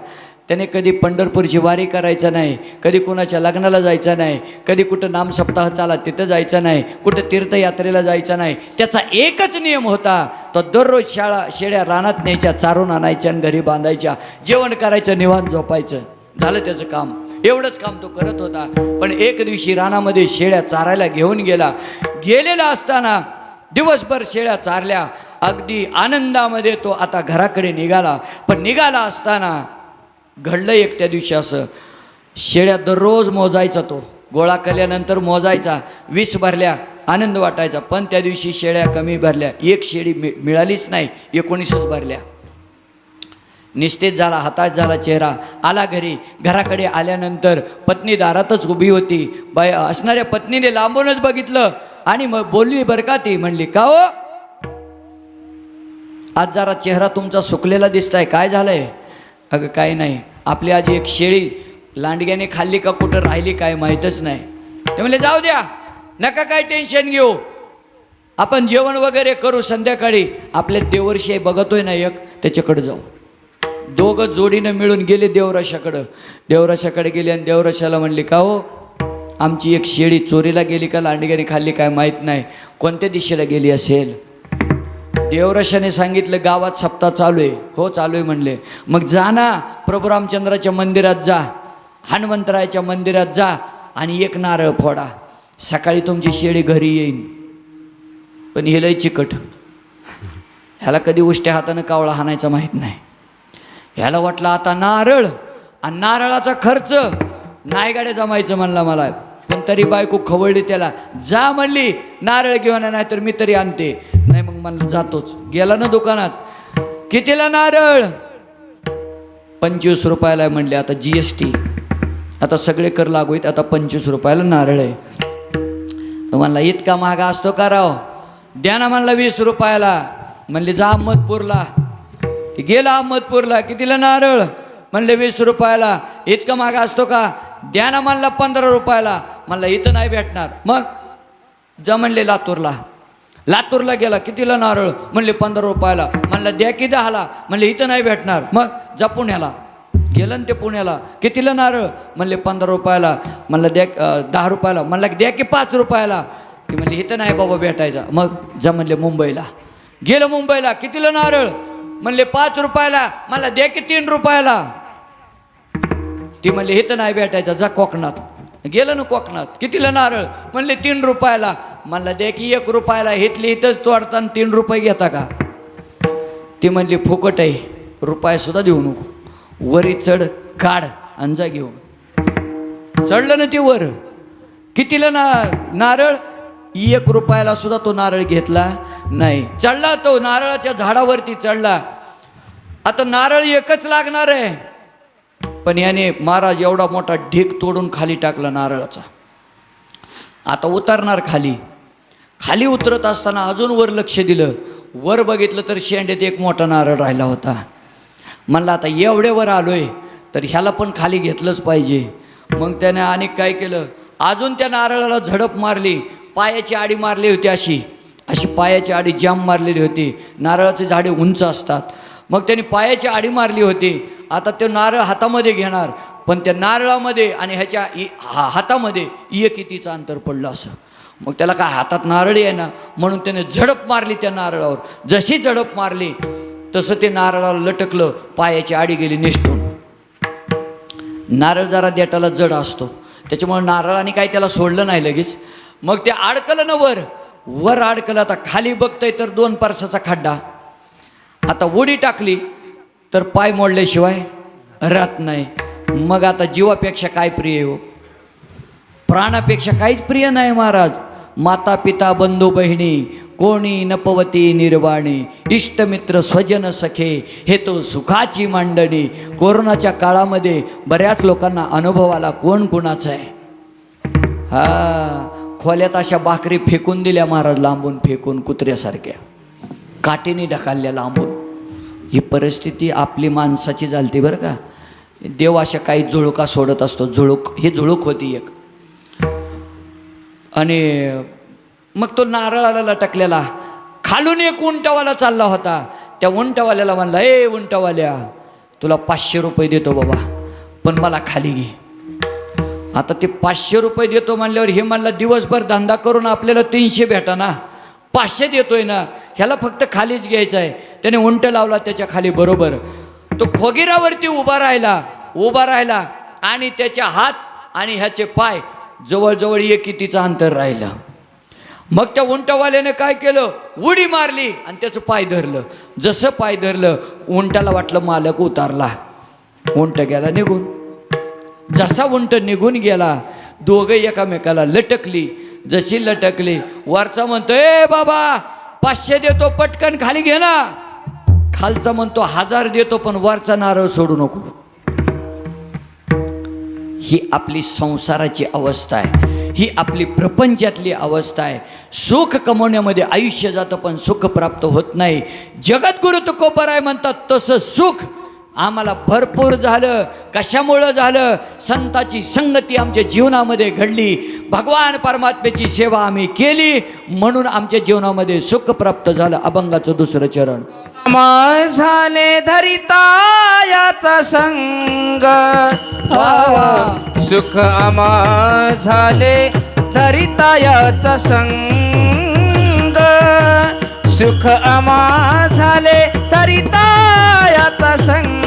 त्याने कधी पंढरपूरची वारी करायचं नाही कधी कुणाच्या लग्नाला जायचं नाही कधी कुठं नामसप्ताह चाला तिथं जायचं नाही कुठं तीर्थयात्रेला जायचं नाही. त्याचा एकच नियम होता तो दररोज शाळा शेळ्या रानात न्यायच्या चारून आणायच्या आणि घरी बांधायच्या जेवण करायचं निवांत झोपायचं. झालं त्याचं काम. एवढंच काम तो करत होता. पण एक दिवशी रानामध्ये शेळ्या चारायला घेऊन गेला. गेलेला असताना दिवसभर शेळ्या चारल्या. अगदी आनंदामध्ये तो आता घराकडे निघाला. पण निघाला असताना घडलं एक त्या दिवशी असं. शेळ्या दररोज मोजायचा तो. गोळा केल्यानंतर मोजायचा वीस भरल्या आनंद वाटायचा. पण त्या दिवशी शेळ्या कमी भरल्या. एक शेळी मि मिळालीच नाही एकोणीसच भरल्या. निस्तेज झाला हताश झाला चेहरा. आला घरी. घराकडे आल्यानंतर पत्नी दारातच उभी होती. बाय असणाऱ्या पत्नीने लांबूनच बघितलं. आणि मग बोलली बरं का ती? म्हणली का हो? आज जरा चेहरा तुमचा सुकलेला दिसताय. काय झालंय? अगं काय नाही. आपली आजी एक शेळी लांडग्याने खाल्ली का कुठं राहिली काय माहीतच नाही. ते म्हणले जाऊ द्या नका काय टेन्शन घेऊ. आपण जेवण वगैरे करू संध्याकाळी. आपल्या देवर्षी आहे बघतोय ना एक त्याच्याकडे जाऊ. दोघं जोडीनं मिळून गेले देवराशाकडं. देवराशाकडे गेले आणि देवराशाला म्हणले का हो? आमची एक शेळी चोरीला गेली का लांडग्याने खाल्ली काय माहीत नाही. कोणत्या दिशेला गेली असेल? देवरशाने सांगितलं गावात सप्ताह चालू आहे. हो चालू आहे म्हणले. मग जा ना प्रभू रामचंद्राच्या मंदिरात जा. हनुमंतरायाच्या मंदिरात जा आणि एक नारळ फोडा. सकाळी तुमची शेळी घरी येईन. पण हे लय चिकट. ह्याला कधी उष्ट्या हातानं कावळा हाणायचा माहीत नाही. ह्याला वाटलं आता नारळ. आणि नारळाचा खर्च नायगाड्या जमायचं म्हणला मला. पण तरी बायको खवळली त्याला. जा म्हणली नारळ घेऊन नाही तर मी तरी आणते. मग मला जातोच. गेला ना दुकानात. कितीला नारळ? पंचवीस रुपयाला म्हणले आता जी एस टी आता सगळे कर लागू आहेत आता पंचवीस रुपयाला नारळ आहे. तो म्हणला इतका महागा असतो का राव? द्या ना म्हणला वीस रुपयाला. म्हणले जा अहमदपूरला. ते गेला अहमदपूरला कितीला नारळ? म्हणले वीस रुपयाला. इतका महागा असतो का? द्या ना म्हणला पंधरा रुपयाला. म्हणला इथं नाही भेटणार. मग जा म्हणले लातूरला. लातूरला गेला कितीला नारळ? म्हणले पंधरा रुपयाला. म्हणलं द्या की दहाला. म्हणले इथं नाही भेटणार. मग जा पुण्याला. गेलं ना ते पुण्याला. कितीला नारळ? म्हणले पंधरा रुपयाला. म्हणलं द्या दहा रुपयाला. म्हणलं द्या की पाच रुपयाला. की म्हणले इथं नाही बाबा भेटायचा. मग जा म्हणले मुंबईला. गेलं मुंबईला. कितीला नारळ? म्हणले पाच रुपयाला. मला द्या की तीन रुपयाला. ती म्हणले इथं नाही भेटायचं. जा कोकणात. गेलं ना कोकणात? कितीला नारळ? म्हणले तीन रुपयाला. म्हणला दे की एक रुपयाला. हितली इथंच तोडताना तीन रुपये घेता का? ती म्हणली फुकट आहे. रुपयासुद्धा देऊ नको. वरी चढ काढ आणि जा घेऊन. चढलं ना ती वर. कितीला ना नारळ? एक रुपयाला सुद्धा तो नारळ घेतला नाही. चढला तो नारळाच्या झाडावरती चढला. आता नारळ एकच लागणार आहे. पण याने महाराज एवढा मोठा ढीक तोडून खाली टाकला नारळाचा. आता उतरणार खाली. खाली उतरत असताना अजून वर लक्ष दिलं. वर बघितलं तर शेंडेत एक मोठा नारळ राहिला होता. म्हणलं आता एवढे वर आलोय तर ह्याला पण खाली घेतलंच पाहिजे. मग त्याने आणि काय केलं? अजून त्या नारळाला झडप मारली. पायाची आडी मारली होती अशी. अशी पायाची आडी जाम मारलेली होती. नारळाचे झाडे उंच असतात. मग त्याने पायाची आडी मारली होती. आता तो नारळ हातामध्ये घेणार पण त्या नारळामध्ये आणि ह्याच्या हा हातामध्ये एक कितीचं अंतर पडलं असं. मग त्याला काय हातात नारळ आहे ना म्हणून त्याने झडप मारली त्या नारळावर. जशी झडप मारली तसं ते नारळाला लटकलं पायाची आडी गेली निष्ठून. नारळ जरा देटाला जड असतो. त्याच्यामुळे नारळाने काही त्याला सोडलं नाही लगेच. मग ते अडकलं ना वर वर अडकलं आता खाली बघतंय तर दोन परसाचा खड्डा. आता उडी टाकली तर पाय मोडल्याशिवाय राहत नाही. मग आता जीवापेक्षा काय प्रिय आहे हो? प्राणापेक्षा काहीच प्रिय नाही महाराज. माता पिता बंधू बहिणी कोणी नपवती निर्वाणी इष्टमित्र स्वजन सखे हे तो सुखाची मांडणी. कोरोनाच्या काळामध्ये बऱ्याच लोकांना अनुभवाला कोण कुणाचा आहे? हा खोल्यात अशा भाकरी फेकून दिल्या महाराज लांबून फेकून कुत्र्यासारख्या. काठीने ढकलल्या लांबून. ही परिस्थिती आपली माणसाची झालती बरं का. देव अशा काही झुळुका सोडत असतो. झुळूक ही झुळूक होती एक. आणि मग तो नारळाला लटकलेला खालून एक उंटवाला चालला होता. त्या उंटवाल्याला म्हणला ए उंटवाल्या तुला पाचशे रुपये देतो बाबा पण मला खाली घे. आता ते पाचशे रुपये देतो म्हणल्यावर हे म्हणलं दिवसभर धंदा करून आपल्याला तीनशे भेटा ना. पाचशे देतोय ना ह्याला फक्त खालीच घ्यायचं आहे. त्याने उंट लावला त्याच्याखाली बरोबर. तो खोगिरावरती उभा राहिला उभा राहिला आणि त्याचे हात आणि ह्याचे पाय जवळजवळ एक कितीचं अंतर राहिलं. मग त्या उंटवाल्याने काय केलं? उडी मारली आणि त्याचं पाय धरलं. जसं पाय धरलं उंटाला वाटलं मालक उतारला. उंट गेला निघून. जसा उंट निघून गेला दोघं एकामेकाला लटकली. जशी लटकली. वरचा म्हणतो ए बाबा पाचशे देतो पटकन खाली घे ना. खालचा म्हणतो हजार देतो पण वरचा नारळ सोडू नको. ही आपली संसाराची अवस्था आहे. ही आपली प्रपंचातली अवस्था आहे. सुख कमवण्यामध्ये आयुष्य जातं पण सुख प्राप्त होत नाही. जगद्गुरु आहे म्हणतात तसं सुख आम्हाला भरपूर झालं. कशामुळं झालं? संताची संगती आमच्या जीवनामध्ये घडली. भगवान परमात्म्याची सेवा आम्ही केली. म्हणून आमच्या जीवनामध्ये सुख प्राप्त झालं. अभंगाचं दुसरं चरण. झाले धरिता याचा संग. सुख आमा झाले धरिता याचा संग. सुख आमा झाले धरिता याचा संग.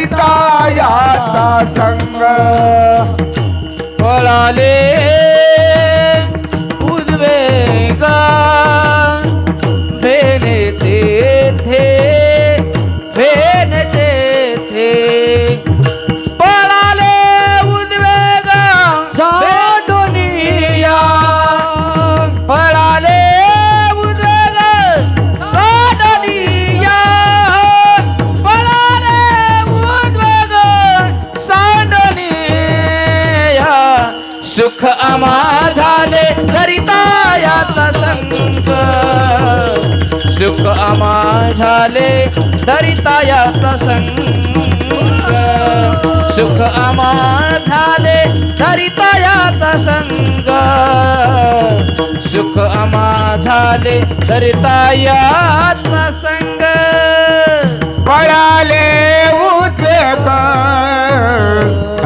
याचा संग। पळाले झाले धरिता याचा संग सुख आम्हा झाले धरिता संग सुख आम्हा झाले धरिता याचा संग पळाले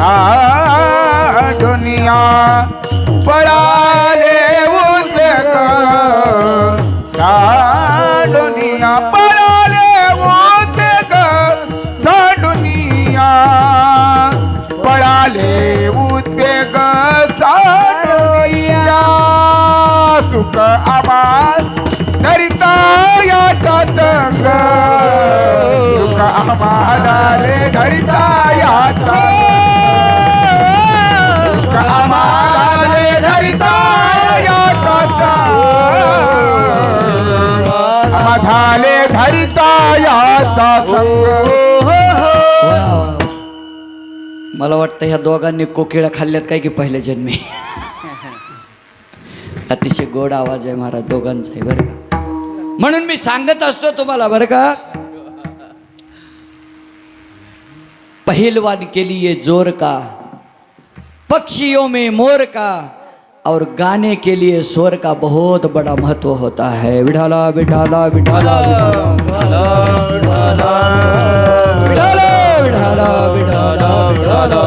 आ दुनिया. पळाले उद्वेग सुख आवाज करिता याचा संग. आम्हाला रे धरिता याचा आम्हाला रे याचा झाले याचा संग. मला वाटतं ह्या दोघांनी कोकिळा खाल्ल्यात काय की पहिल्या जन्मी. अतिशय गोड आवाज आहे महाराज दोघांचा आहे बरं का? म्हणून मी सांगत असतो तुम्हाला बरं का पहिलवान के लिए जोर का पक्षियों में मोर का और गाने के लिए स्वर का बहुत बड़ा महत्त्व होता है। विठाला विठाला विठाला विठाला विठाला विठाला विठाला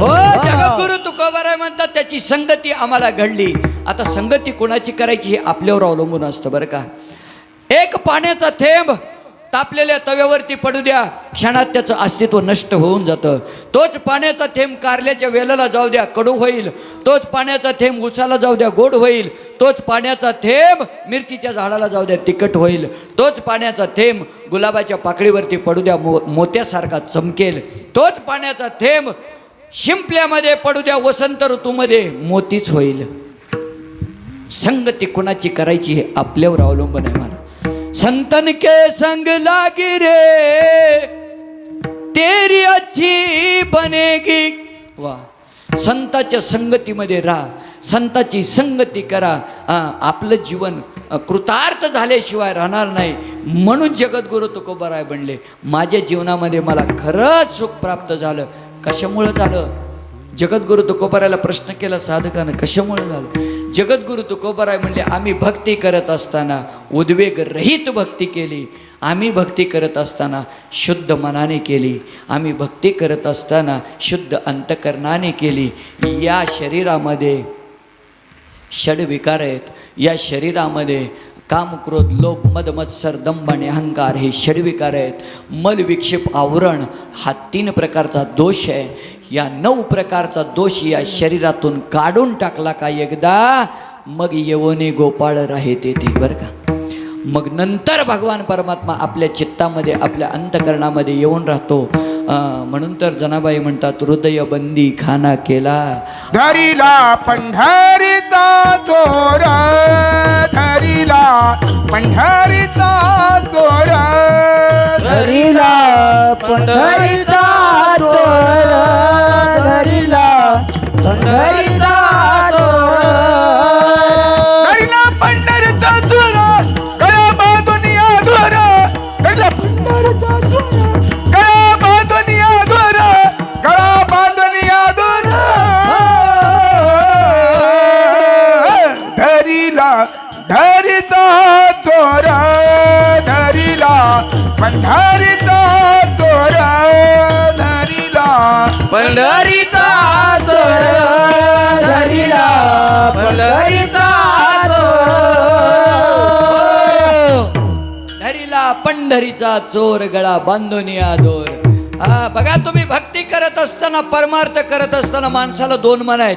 हो जगद्गुरु तुकोबाराय म्हणतात त्याची संगती आम्हाला घडली। आता संगती कोणाची करायची हे आपल्यावर अवलंबून असतं बरं का? एक पाण्याचा थेंब तापलेल्या तव्यावरती पडू द्या क्षणात त्याचं अस्तित्व नष्ट होऊन जातं. तोच पाण्याचा थेंब कारल्याच्या वेलाला जाऊ द्या कडू होईल. तोच पाण्याचा थेंब उसाला जाऊ द्या गोड होईल. तोच पाण्याचा थेंब मिरचीच्या झाडाला जाऊ द्या तिखट होईल. तोच पाण्याचा थेंब गुलाबाच्या पाकळीवरती पडू द्या मो मोत्यासारखा चमकेल. तोच पाण्याचा थेंब शिंपल्यामध्ये पडू द्या वसंत ऋतूमध्ये मोतीच होईल. संगती कुणाची करायची हे आपल्यावर अवलंबून आहे मला. संतन के संग लागी रे तेरी अच्छी बनेगी. वा संताच्या संगतीमध्ये राहा संताची संगती करा. आपलं जीवन कृतार्थ झाल्याशिवाय राहणार नाही. म्हणून जगद्गुरु तुकोबराय बनले. माझ्या जीवनामध्ये मला खरंच सुख प्राप्त झालं. कशामुळं झालं? जगद्गुरु तुकोबारायला प्रश्न केला साधकानं कशामुळे झालं? जगद्गुरु तुकोबाराय म्हणले आम्ही भक्ती करत असताना उद्वेग रहित भक्ती केली. आम्ही भक्ती करत असताना शुद्ध मनाने केली. आम्ही भक्ती करत असताना शुद्ध अंतकरणाने केली. या शरीरामध्ये षडविकार आहेत. या शरीरामध्ये काम क्रोध लोभ मदमत्सर दंभ आणि अहंकार हे षडविकार आहेत. मल विक्षेप आवरण हा तीन प्रकारचा दोष आहे. या नऊ प्रकारचा दोष या शरीरातून काढून टाकला का एकदा? मग येवोने गोपाळ राहे तेथे बरं का? मग नंतर भगवान परमात्मा आपल्या चित्तामध्ये आपल्या अंतकरणामध्ये येऊन राहतो. म्हणून तर जनाबाई म्हणतात हृदय बंदी खाना केला. धरिला पंढरीचा चोर धरिला पंढरीचा चोर धरिला पंढरीचा धरिता चोरा धरिला पंढरीचा चोर पंढरीचा चोर धरिला पंढरीचा चोर पंढरीचा चोर गळा बांधून या दोर. हा बघा तुम्ही भक्ती करत असताना परमार्थ करत असताना माणसाला दोन मन आहेत.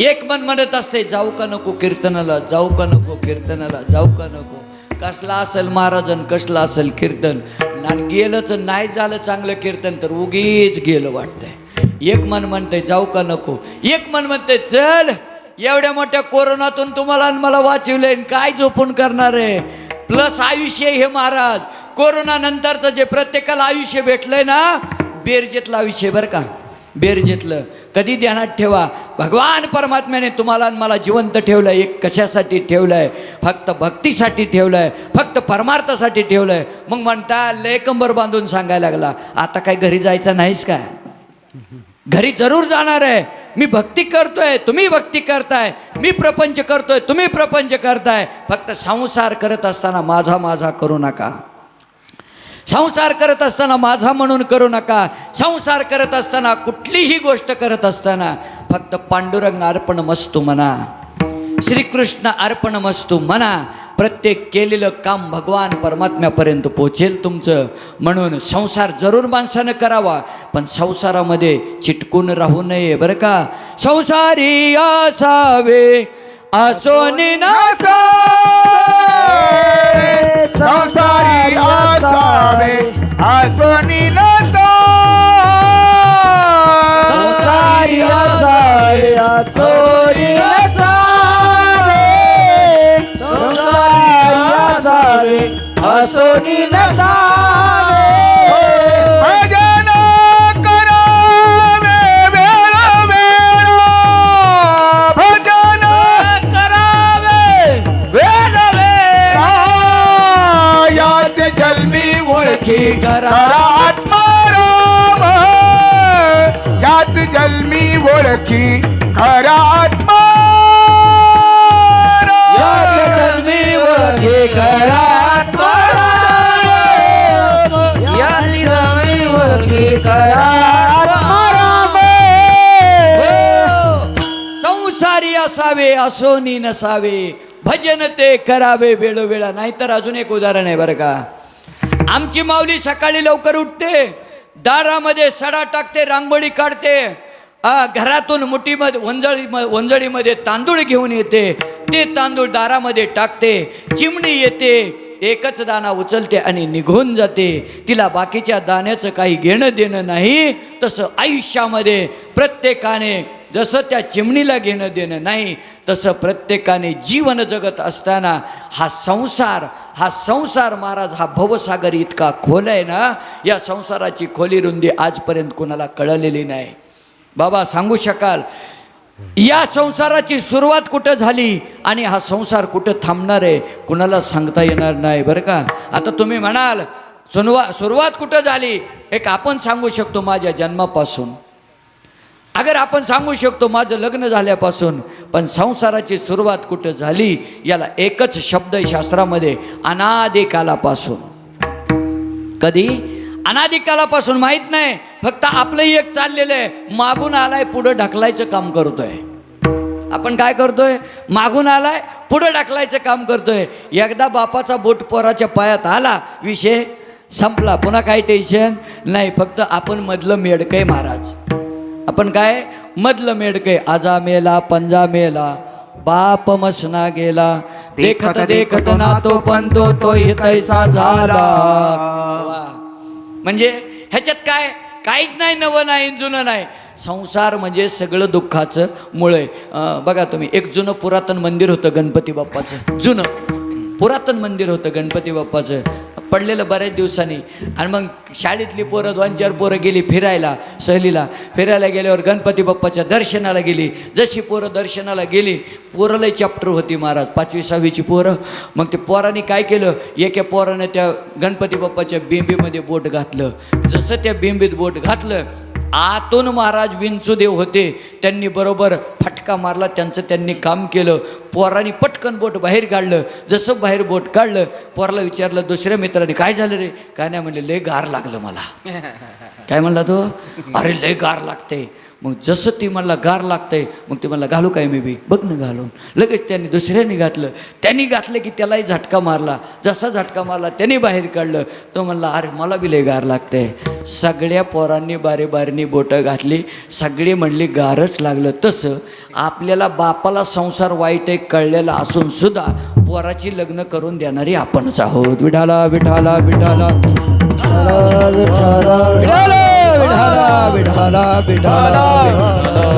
एक मन म्हणत असते जाऊ का नको कीर्तनाला जाऊ का नको कीर्तनाला जाऊ का नको. कसला असेल महाराजन कसला असेल कीर्तन? आणि गेलंच नाही झालं चांगलं कीर्तन तर उगीच गेलं वाटतंय. एक मन म्हणतंय जाऊ का नको? एक मन म्हणतंय चल एवढ्या मोठ्या कोरोनातून तुम्हाला आणि मला वाचवले आणि काय झोपून करणार आहे? प्लस आयुष्य हे महाराज. कोरोना नंतरचं जे प्रत्येकाला आयुष्य भेटलंय ना बेरजेतलं आयुष्य बरं का. बेरजेतलं. कधी ध्यानात ठेवा. भगवान परमात्म्याने तुम्हाला आणि मला जिवंत ठेवलं एक कशासाठी ठेवलंय? फक्त भक्तीसाठी ठेवलंय. फक्त परमार्थासाठी ठेवलंय. मग म्हणता लय कंबर बांधून सांगायला लागला. आता काय घरी जायचं नाहीस काय घरी जरूर जाणार आहे. मी भक्ती करतोय. तुम्ही भक्ती करताय. मी प्रपंच करतोय. तुम्ही प्रपंच करताय. फक्त संसार करत असताना माझा माझा करू नका. संसार करत असताना माझा म्हणून करू नका. संसार करत असताना कुठलीही गोष्ट करत असताना फक्त पांडुरंग अर्पण मस्तू म्हणा श्रीकृष्ण अर्पण मस्तू म्हणा प्रत्येक केलेलं काम भगवान परमात्म्यापर्यंत पोचेल तुमचं. म्हणून संसार जरूर माणसानं करावा पण संसारामध्ये चिटकून राहू नये बरं का? संसारी असावे. आसोनी संसारी असावे. आसोनी संसारी असावे. सोरी असावे संसारी असावे. असोनी नसावे जन्मी ओळखी खरा आत्मा. जन्मी ओळखी खरा ओळखी संसारी असावे असोनी नसावे भजन ते करावे वेळोवेळा. नाहीतर अजून एक उदाहरण आहे बरं का. आमची माऊली सकाळी लवकर उठते दारामध्ये सडा टाकते रांगोळी काढते. आ, घरातून मुठीमध्ये वंजळी वंजळीमध्ये तांदूळ घेऊन येते. ते तांदूळ दारामध्ये टाकते चिमणी येते. एकच दाना उचलते आणि निघून जाते. तिला बाकीच्या दाण्याचं काही घेणं देणं नाही. तसं आयुष्यामध्ये प्रत्येकाने जसं त्या चिमणीला घेणं देणं नाही तसं प्रत्येकाने जीवन जगत असताना हा संसार हा संसार महाराज हा भवसागर इतका खोल आहे ना या संसाराची खोली रुंदी आजपर्यंत कोणाला कळलेली नाही. बाबा सांगू शकाल? या संसाराची सुरुवात कुठं झाली आणि हा संसार कुठं थांबणार आहे कुणाला सांगता येणार नाही बरं का? आता तुम्ही म्हणाल सुनवा सुरुवात कुठं झाली? एक आपण सांगू शकतो माझ्या जन्मापासून. अगर आपण सांगू शकतो माझं लग्न झाल्यापासून पण संसाराची सुरुवात कुठं झाली याला एकच शब्द शास्त्रामध्ये अनादिकालापासून. कधी? अनादिकालापासून माहीत नाही फक्त आपलंही एक चाललेलं आहे मागून आलाय पुढं ढकलायचं काम करतोय. आपण काय करतोय? मागून आलाय पुढं ढकलायचं काम करतोय. एकदा बापाचा बोट पोराच्या पायात आला विषय संपला. पुन्हा काय टेन्शन नाही फक्त आपण मधलं मेडकय महाराज. आपण काय? मधलं मेडकय आजा मेला पंजा मेला बाप मसना गेला. देखत देखत ना तो पण तो तो तैसा झाला. म्हणजे ह्याच्यात काय? काहीच नाही नवं नाही जुनं नाही. संसार म्हणजे सगळं दुःखाचं मूळ आहे. बघा तुम्ही एक जुनं पुरातन मंदिर होतं गणपती बाप्पाचं. जुनं. पुरातन मंदिर होतं गणपती बाप्पाचं. पडलेलं बऱ्याच दिवसांनी. आणि मग शाळेतली पोरं दोन चार पोरं गेली फिरायला सहलीला. फिरायला गेल्यावर गणपती बाप्पाच्या दर्शनाला गेली. जशी पोरं दर्शनाला गेली पोरंलाही चॅप्टर होती महाराज. पाचवी सहावीची पोरं. मग ते पोरांनी काय केलं? एका पोरानं त्या गणपती बाप्पाच्या बिंबीमध्ये बोट घातलं. जसं त्या बिंबीत बोट घातलं आतून महाराज विंचुदेव होते. त्यांनी बरोबर फटका मारला त्यांचं त्यांनी काम केलं. पोरांनी पटकन बोट बाहेर काढलं. जसं बाहेर बोट काढलं पोराला विचारलं दुसऱ्या मित्राने काय झालं रे? काय नाही म्हणले लय गार लागलं मला. काय म्हणला तो? अरे लय गार लागते मग जसं ती मला गार लागतंय मग ते मला घालू काय मी बी? बघ ना घालून. लगेच त्यांनी दुसऱ्याने घातलं. त्यांनी घातलं की त्यालाही झटका मारला. जसा झटका मारला त्यांनी बाहेर काढलं. तो म्हणला अरे मला बी लय गार लागतंय. सगळ्या पोरांनी बारे बारीनी बोटं घातली. सगळी म्हणली गारच लागलं. तसं आपल्याला बापाला संसार वाईट आहे कळलेला असून सुद्धा पोराची लग्न करून देणारी आपणच आहोत. विठाला विठाला विठाला विठाला विठाला विठाला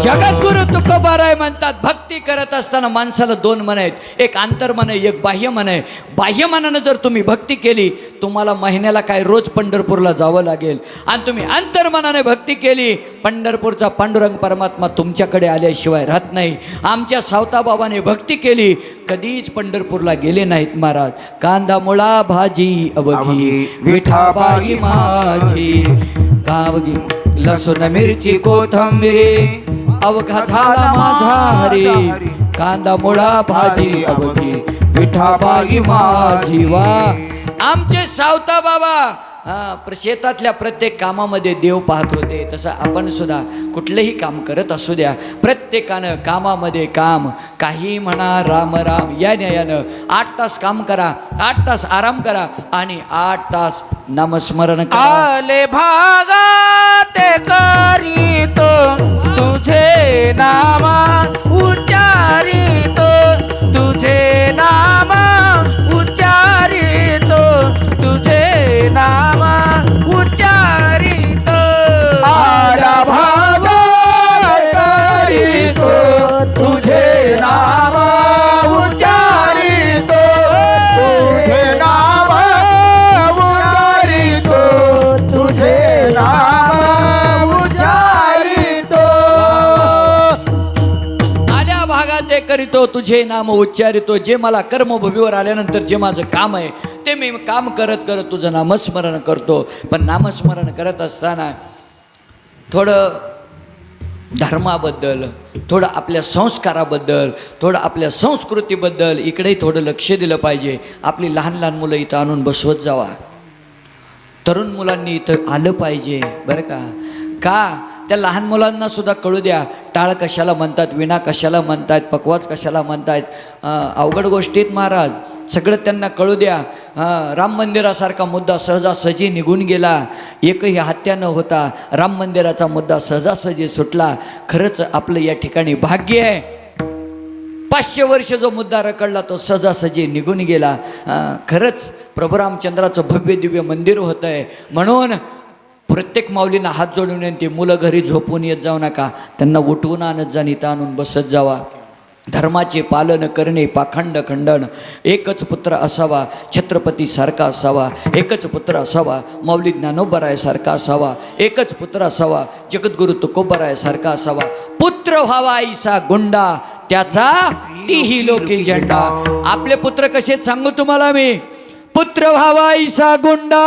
जगद्गुरु तुकोबाराय म्हणतात भक्ती करत असताना माणसाला दोन मन आहेत. एक आंतरमन आहे एक बाह्य मन आहे. बाह्य मनानं जर तुम्ही भक्ती केली तुम्हाला महिन्याला काय रोज पंढरपूरला जावं लागेल. आणि तुम्ही अंतर्मनाने भक्ती केली पंढरपूरचा पांडुरंग परमात्मा तुमच्याकडे आल्याशिवाय राहत नाही. आमच्या सावताबाबाने भक्ती केली कधीच पंढरपूरला गेले नाहीत महाराज. कांदा मुळा भाजी अवघी विठाबाई माझी. गावगी लसूण मिरची कोथंबिरी अवघा झाला माझा हरी कांदा मुळा भाजी अवघी विठाबाई माझी वा. आमचे सावता बाबा शेतातल्या प्रत्येक कामामध्ये देव पाहत होते. तसं आपण सुद्धा कुठलंही काम करत असू द्या. प्रत्येकानं कामामध्ये काम. काही म्हणा राम राम या न्यायानं आठ तास काम करा आठ तास आराम करा आणि आठ तास नामस्मरण करा. आले भागा ते करीतो तुझे नामा उच्चारितो तुझे नामा उच्चारितो तुझे नामा उच्चारितो. आला भाव करीतो तुझे नाम उच्चारितो. तुझे नाम उच्चारितो. तुझे नाम उच्चारितो. आल्या भागात ते करीतो तुझे नाम उच्चारितो. जे मला कर्मभूमीवर आल्यानंतर जे माझं काम आहे ते मी काम करत करत तुझं नामस्मरण करतो. पण नामस्मरण करत असताना थोडं धर्माबद्दल थोडं आपल्या संस्काराबद्दल थोडं आपल्या संस्कृतीबद्दल इकडेही थोडं लक्ष दिलं पाहिजे. आपली लहान लहान मुलं इथं आणून बसवत जावा. तरुण मुलांनी इथं आलं पाहिजे बरं का? का? त्या लहान मुलांना सुद्धा कळू द्या. टाळ कशाला म्हणतात विणा कशाला म्हणतात पकवाज कशाला म्हणतात? अवघड गोष्टीत महाराज सगळं त्यांना कळू द्या. राम मंदिरासारखा मुद्दा सहजासहजी निघून गेला. एकही हत्या न होता राम मंदिराचा मुद्दा सहजासहजी सुटला. खरंच आपलं या ठिकाणी भाग्य आहे. पाचशे वर्ष जो मुद्दा रकडला तो सहजासहजी निघून गेला. खरंच प्रभू रामचंद्राचं भव्य दिव्य मंदिर होतं आहे म्हणून प्रत्येक माऊलींना हात जोडून येते मुलं घरी झोपून येत जाऊ नका. त्यांना उठवून आणत जा इथं आणून बसत जावा. धर्माचे पालन करणे पाखंड खंडन. एकच पुत्र असावा छत्रपती सारखा असावा एकच पुत्र असावा मौली ज्ञानोबरायसारखा असावा एकच पुत्र असावा जगद्गुरु तुकोबरायसारखा असावा. पुत्र व्हावा आईसा गुंडा त्याचा तीही लोकी झेंडा. आपले पुत्र कसे सांगू तुम्हाला मी? पुत्र व्हावा आईसा गुंडा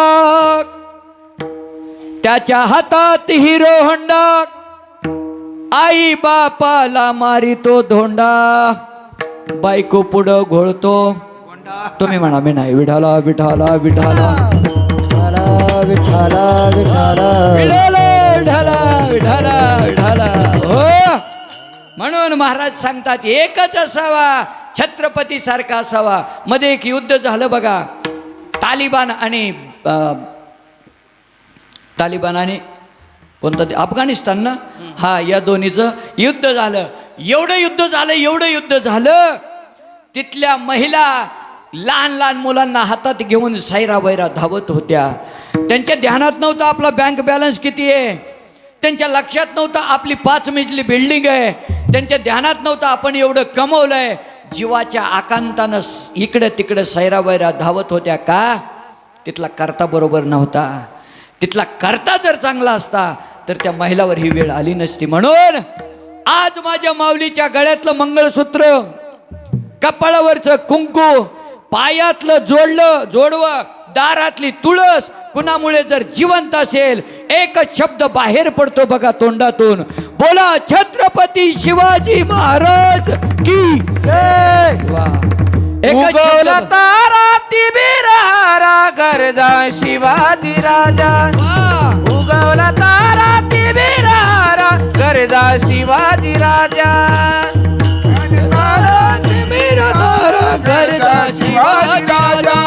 त्याच्या हातात हिरो हंडा आई बापाला मारितो धोंडा. बायको पुढं घोळतो. तुम्ही म्हणा मी नाही. विठाला विठाला विठाला. विठाला विठाला विठाला. विठाला विठाला हो. म्हणून महाराज सांगतात एकच असावा छत्रपती सारखा असावा. मध्ये एक युद्ध झालं बघा. तालिबान आणि तालिबान आणि कोणतं ते? अफगाणिस्तान ना? हा या दोन्हीचं युद्ध झालं. एवढं युद्ध झालं एवढं युद्ध झालं. तिथल्या महिला लहान लहान मुलांना हातात घेऊन सैरा वैरा धावत होत्या. त्यांच्या ध्यानात नव्हतं आपला बँक बॅलन्स किती आहे? त्यांच्या लक्षात नव्हतं आपली पाच मजली बिल्डिंग आहे. त्यांच्या ध्यानात नव्हतं आपण एवढं कमवलंय. जीवाच्या आकांतानं इकडं तिकडं सैरा वैरा धावत होत्या का? तिथला करता बरोबर नव्हता. तिथला करता जर चांगला असता तर त्या महिलावर ही वेळ आली नसती. म्हणून आज माझ्या माऊलीच्या गळ्यातलं मंगळसूत्र कपाळावरचं कुंकू पायातलं जोडलं जोडवं दारातली तुळस कुणामुळे जर जिवंत असेल एकच शब्द बाहेर पडतो बघा तोंडातून. बोला छत्रपती शिवाजी महाराज की तारा गरजा शिवाजी राजा. उगवला तारा तिबिरारा गरजा शिवाजी राजा. मेरा तारा गरजा शिवाजी राजा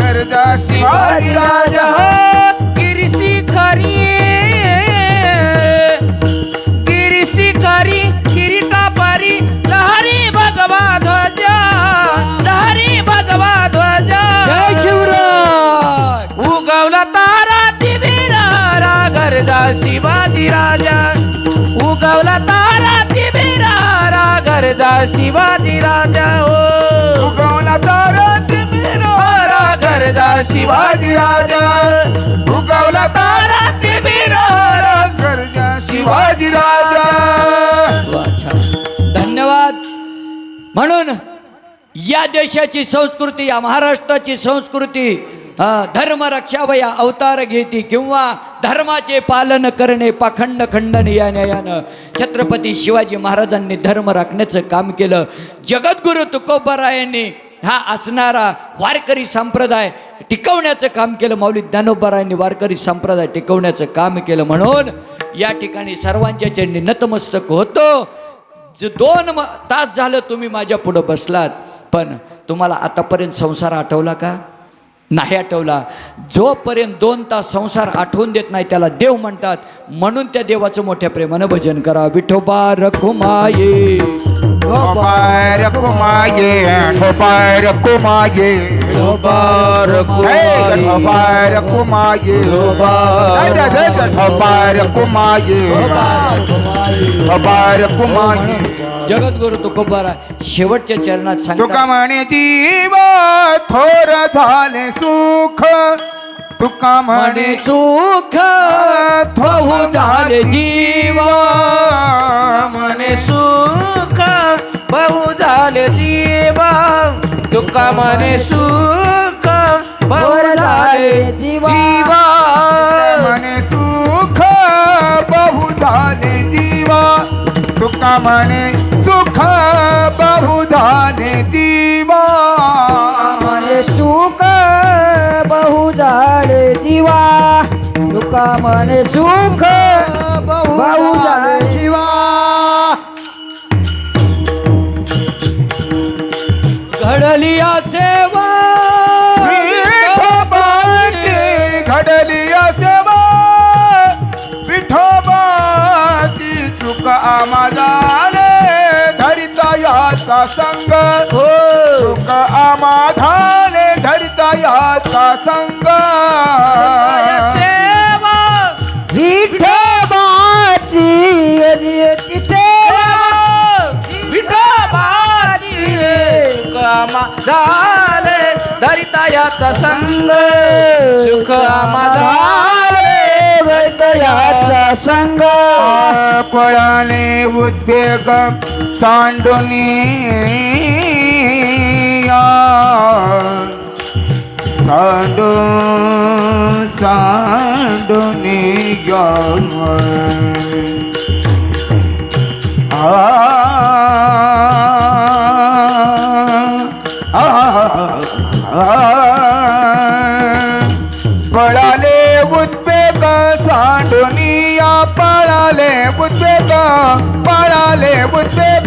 गरजा शिवाजी राजा. गरजा शिवाजी राजा. उगवला तारा तिबिरारा गरजा शिवाजी राजा हो उगवला तारा तिबिरारा गरजा शिवाजी राजा. उगवला तारा तिबिरारा गरजा शिवाजी राजा. धन्यवाद. म्हणून या देशाची संस्कृती या महाराष्ट्राची संस्कृती धर्म रक्षावया अवतार घेती किंवा धर्माचे पालन करणे पाखंड खंडन या न्यायानं छत्रपती शिवाजी महाराजांनी धर्म राखण्याचं काम केलं जगद्गुरु तुकोबरायांनी हा असणारा वारकरी संप्रदाय टिकवण्याचं काम केलं माऊली ज्ञानोबरायांनी वारकरी संप्रदाय टिकवण्याचं काम केलं म्हणून या ठिकाणी सर्वांच्या ज्यांनी नतमस्तक होतो दोन तास झालं तुम्ही माझ्या पुढं बसलात पण तुम्हाला आतापर्यंत संसार आठवला का नाही आठवला. जोपर्यंत दोन तास संसार आठवून देत नाही त्याला देव म्हणतात. म्हणून त्या देवाचं मोठ्या प्रेमानं भजन करा. विठोबा रखुमाये. जगद्गुरु तुकोबारा शेवटच्या चरणात तुका सांगतात. म्हणे जीव थोर झाले सुख तुका म्हणे म्हणे सुख बहु झाले जीवा. मने सुख बहु झाले जीवा. तुका मने सुख बहु झाले जीवा. म्हणे सुख बहु झाले जीवा. तुका म्हणे सुख बहु झाले जीवा. मने सुख बहु झाले जीवा. सुका म्हणे सुख. भाऊ झाले शिवा घडली या सेवा विठोबाची घडली सेवा विठोबाची सुख झाले धरिता याचा संग. सुख आम्हा झाले. याचा संग. सेवा विठोबाची सेवा. विठोबाची कामा झाले धरिता याचा संग. सुख आम्हा झाले याचा संग. पळाले उद्वेग सांडुनी सांडू सांडुनी पळाले उद्वेग सांडुनिया पळाले उद्वेग पळाले उद्वेग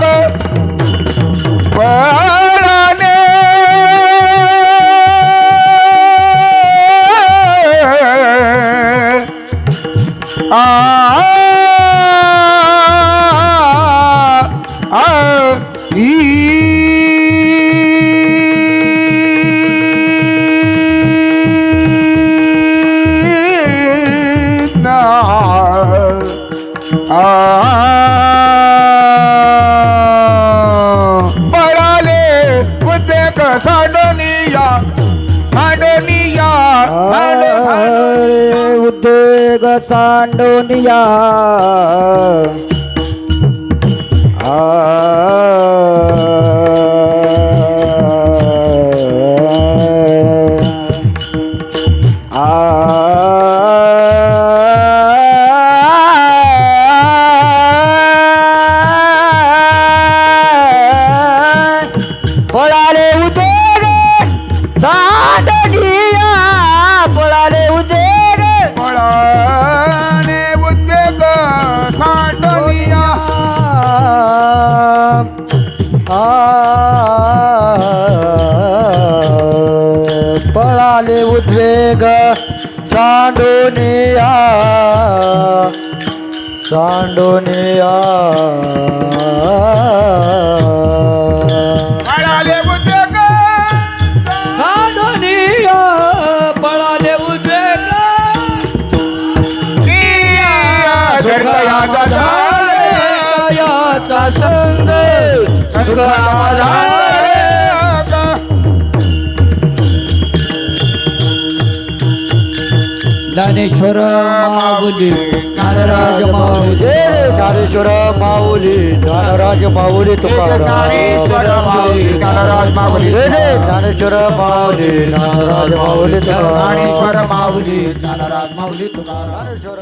सांडोनिया पळाले सांडोनिया पळाले उद्वेग. साधनिया पळाले उद्वेग. धरतयाचा झाले. याचा संग? सुख आम्हा झाले. ज्ञानेश्वर माऊली नारराज माऊली. ज्ञानेश्वर माऊली ज्ञानराज माऊली तुकाराम माऊली, ज्ञानराज माऊली. ज्ञानेश्वर माऊली ज्ञानराज माऊली तुकाराम ज्ञानेश्वर माऊली. नारराज माऊली तुकाराम.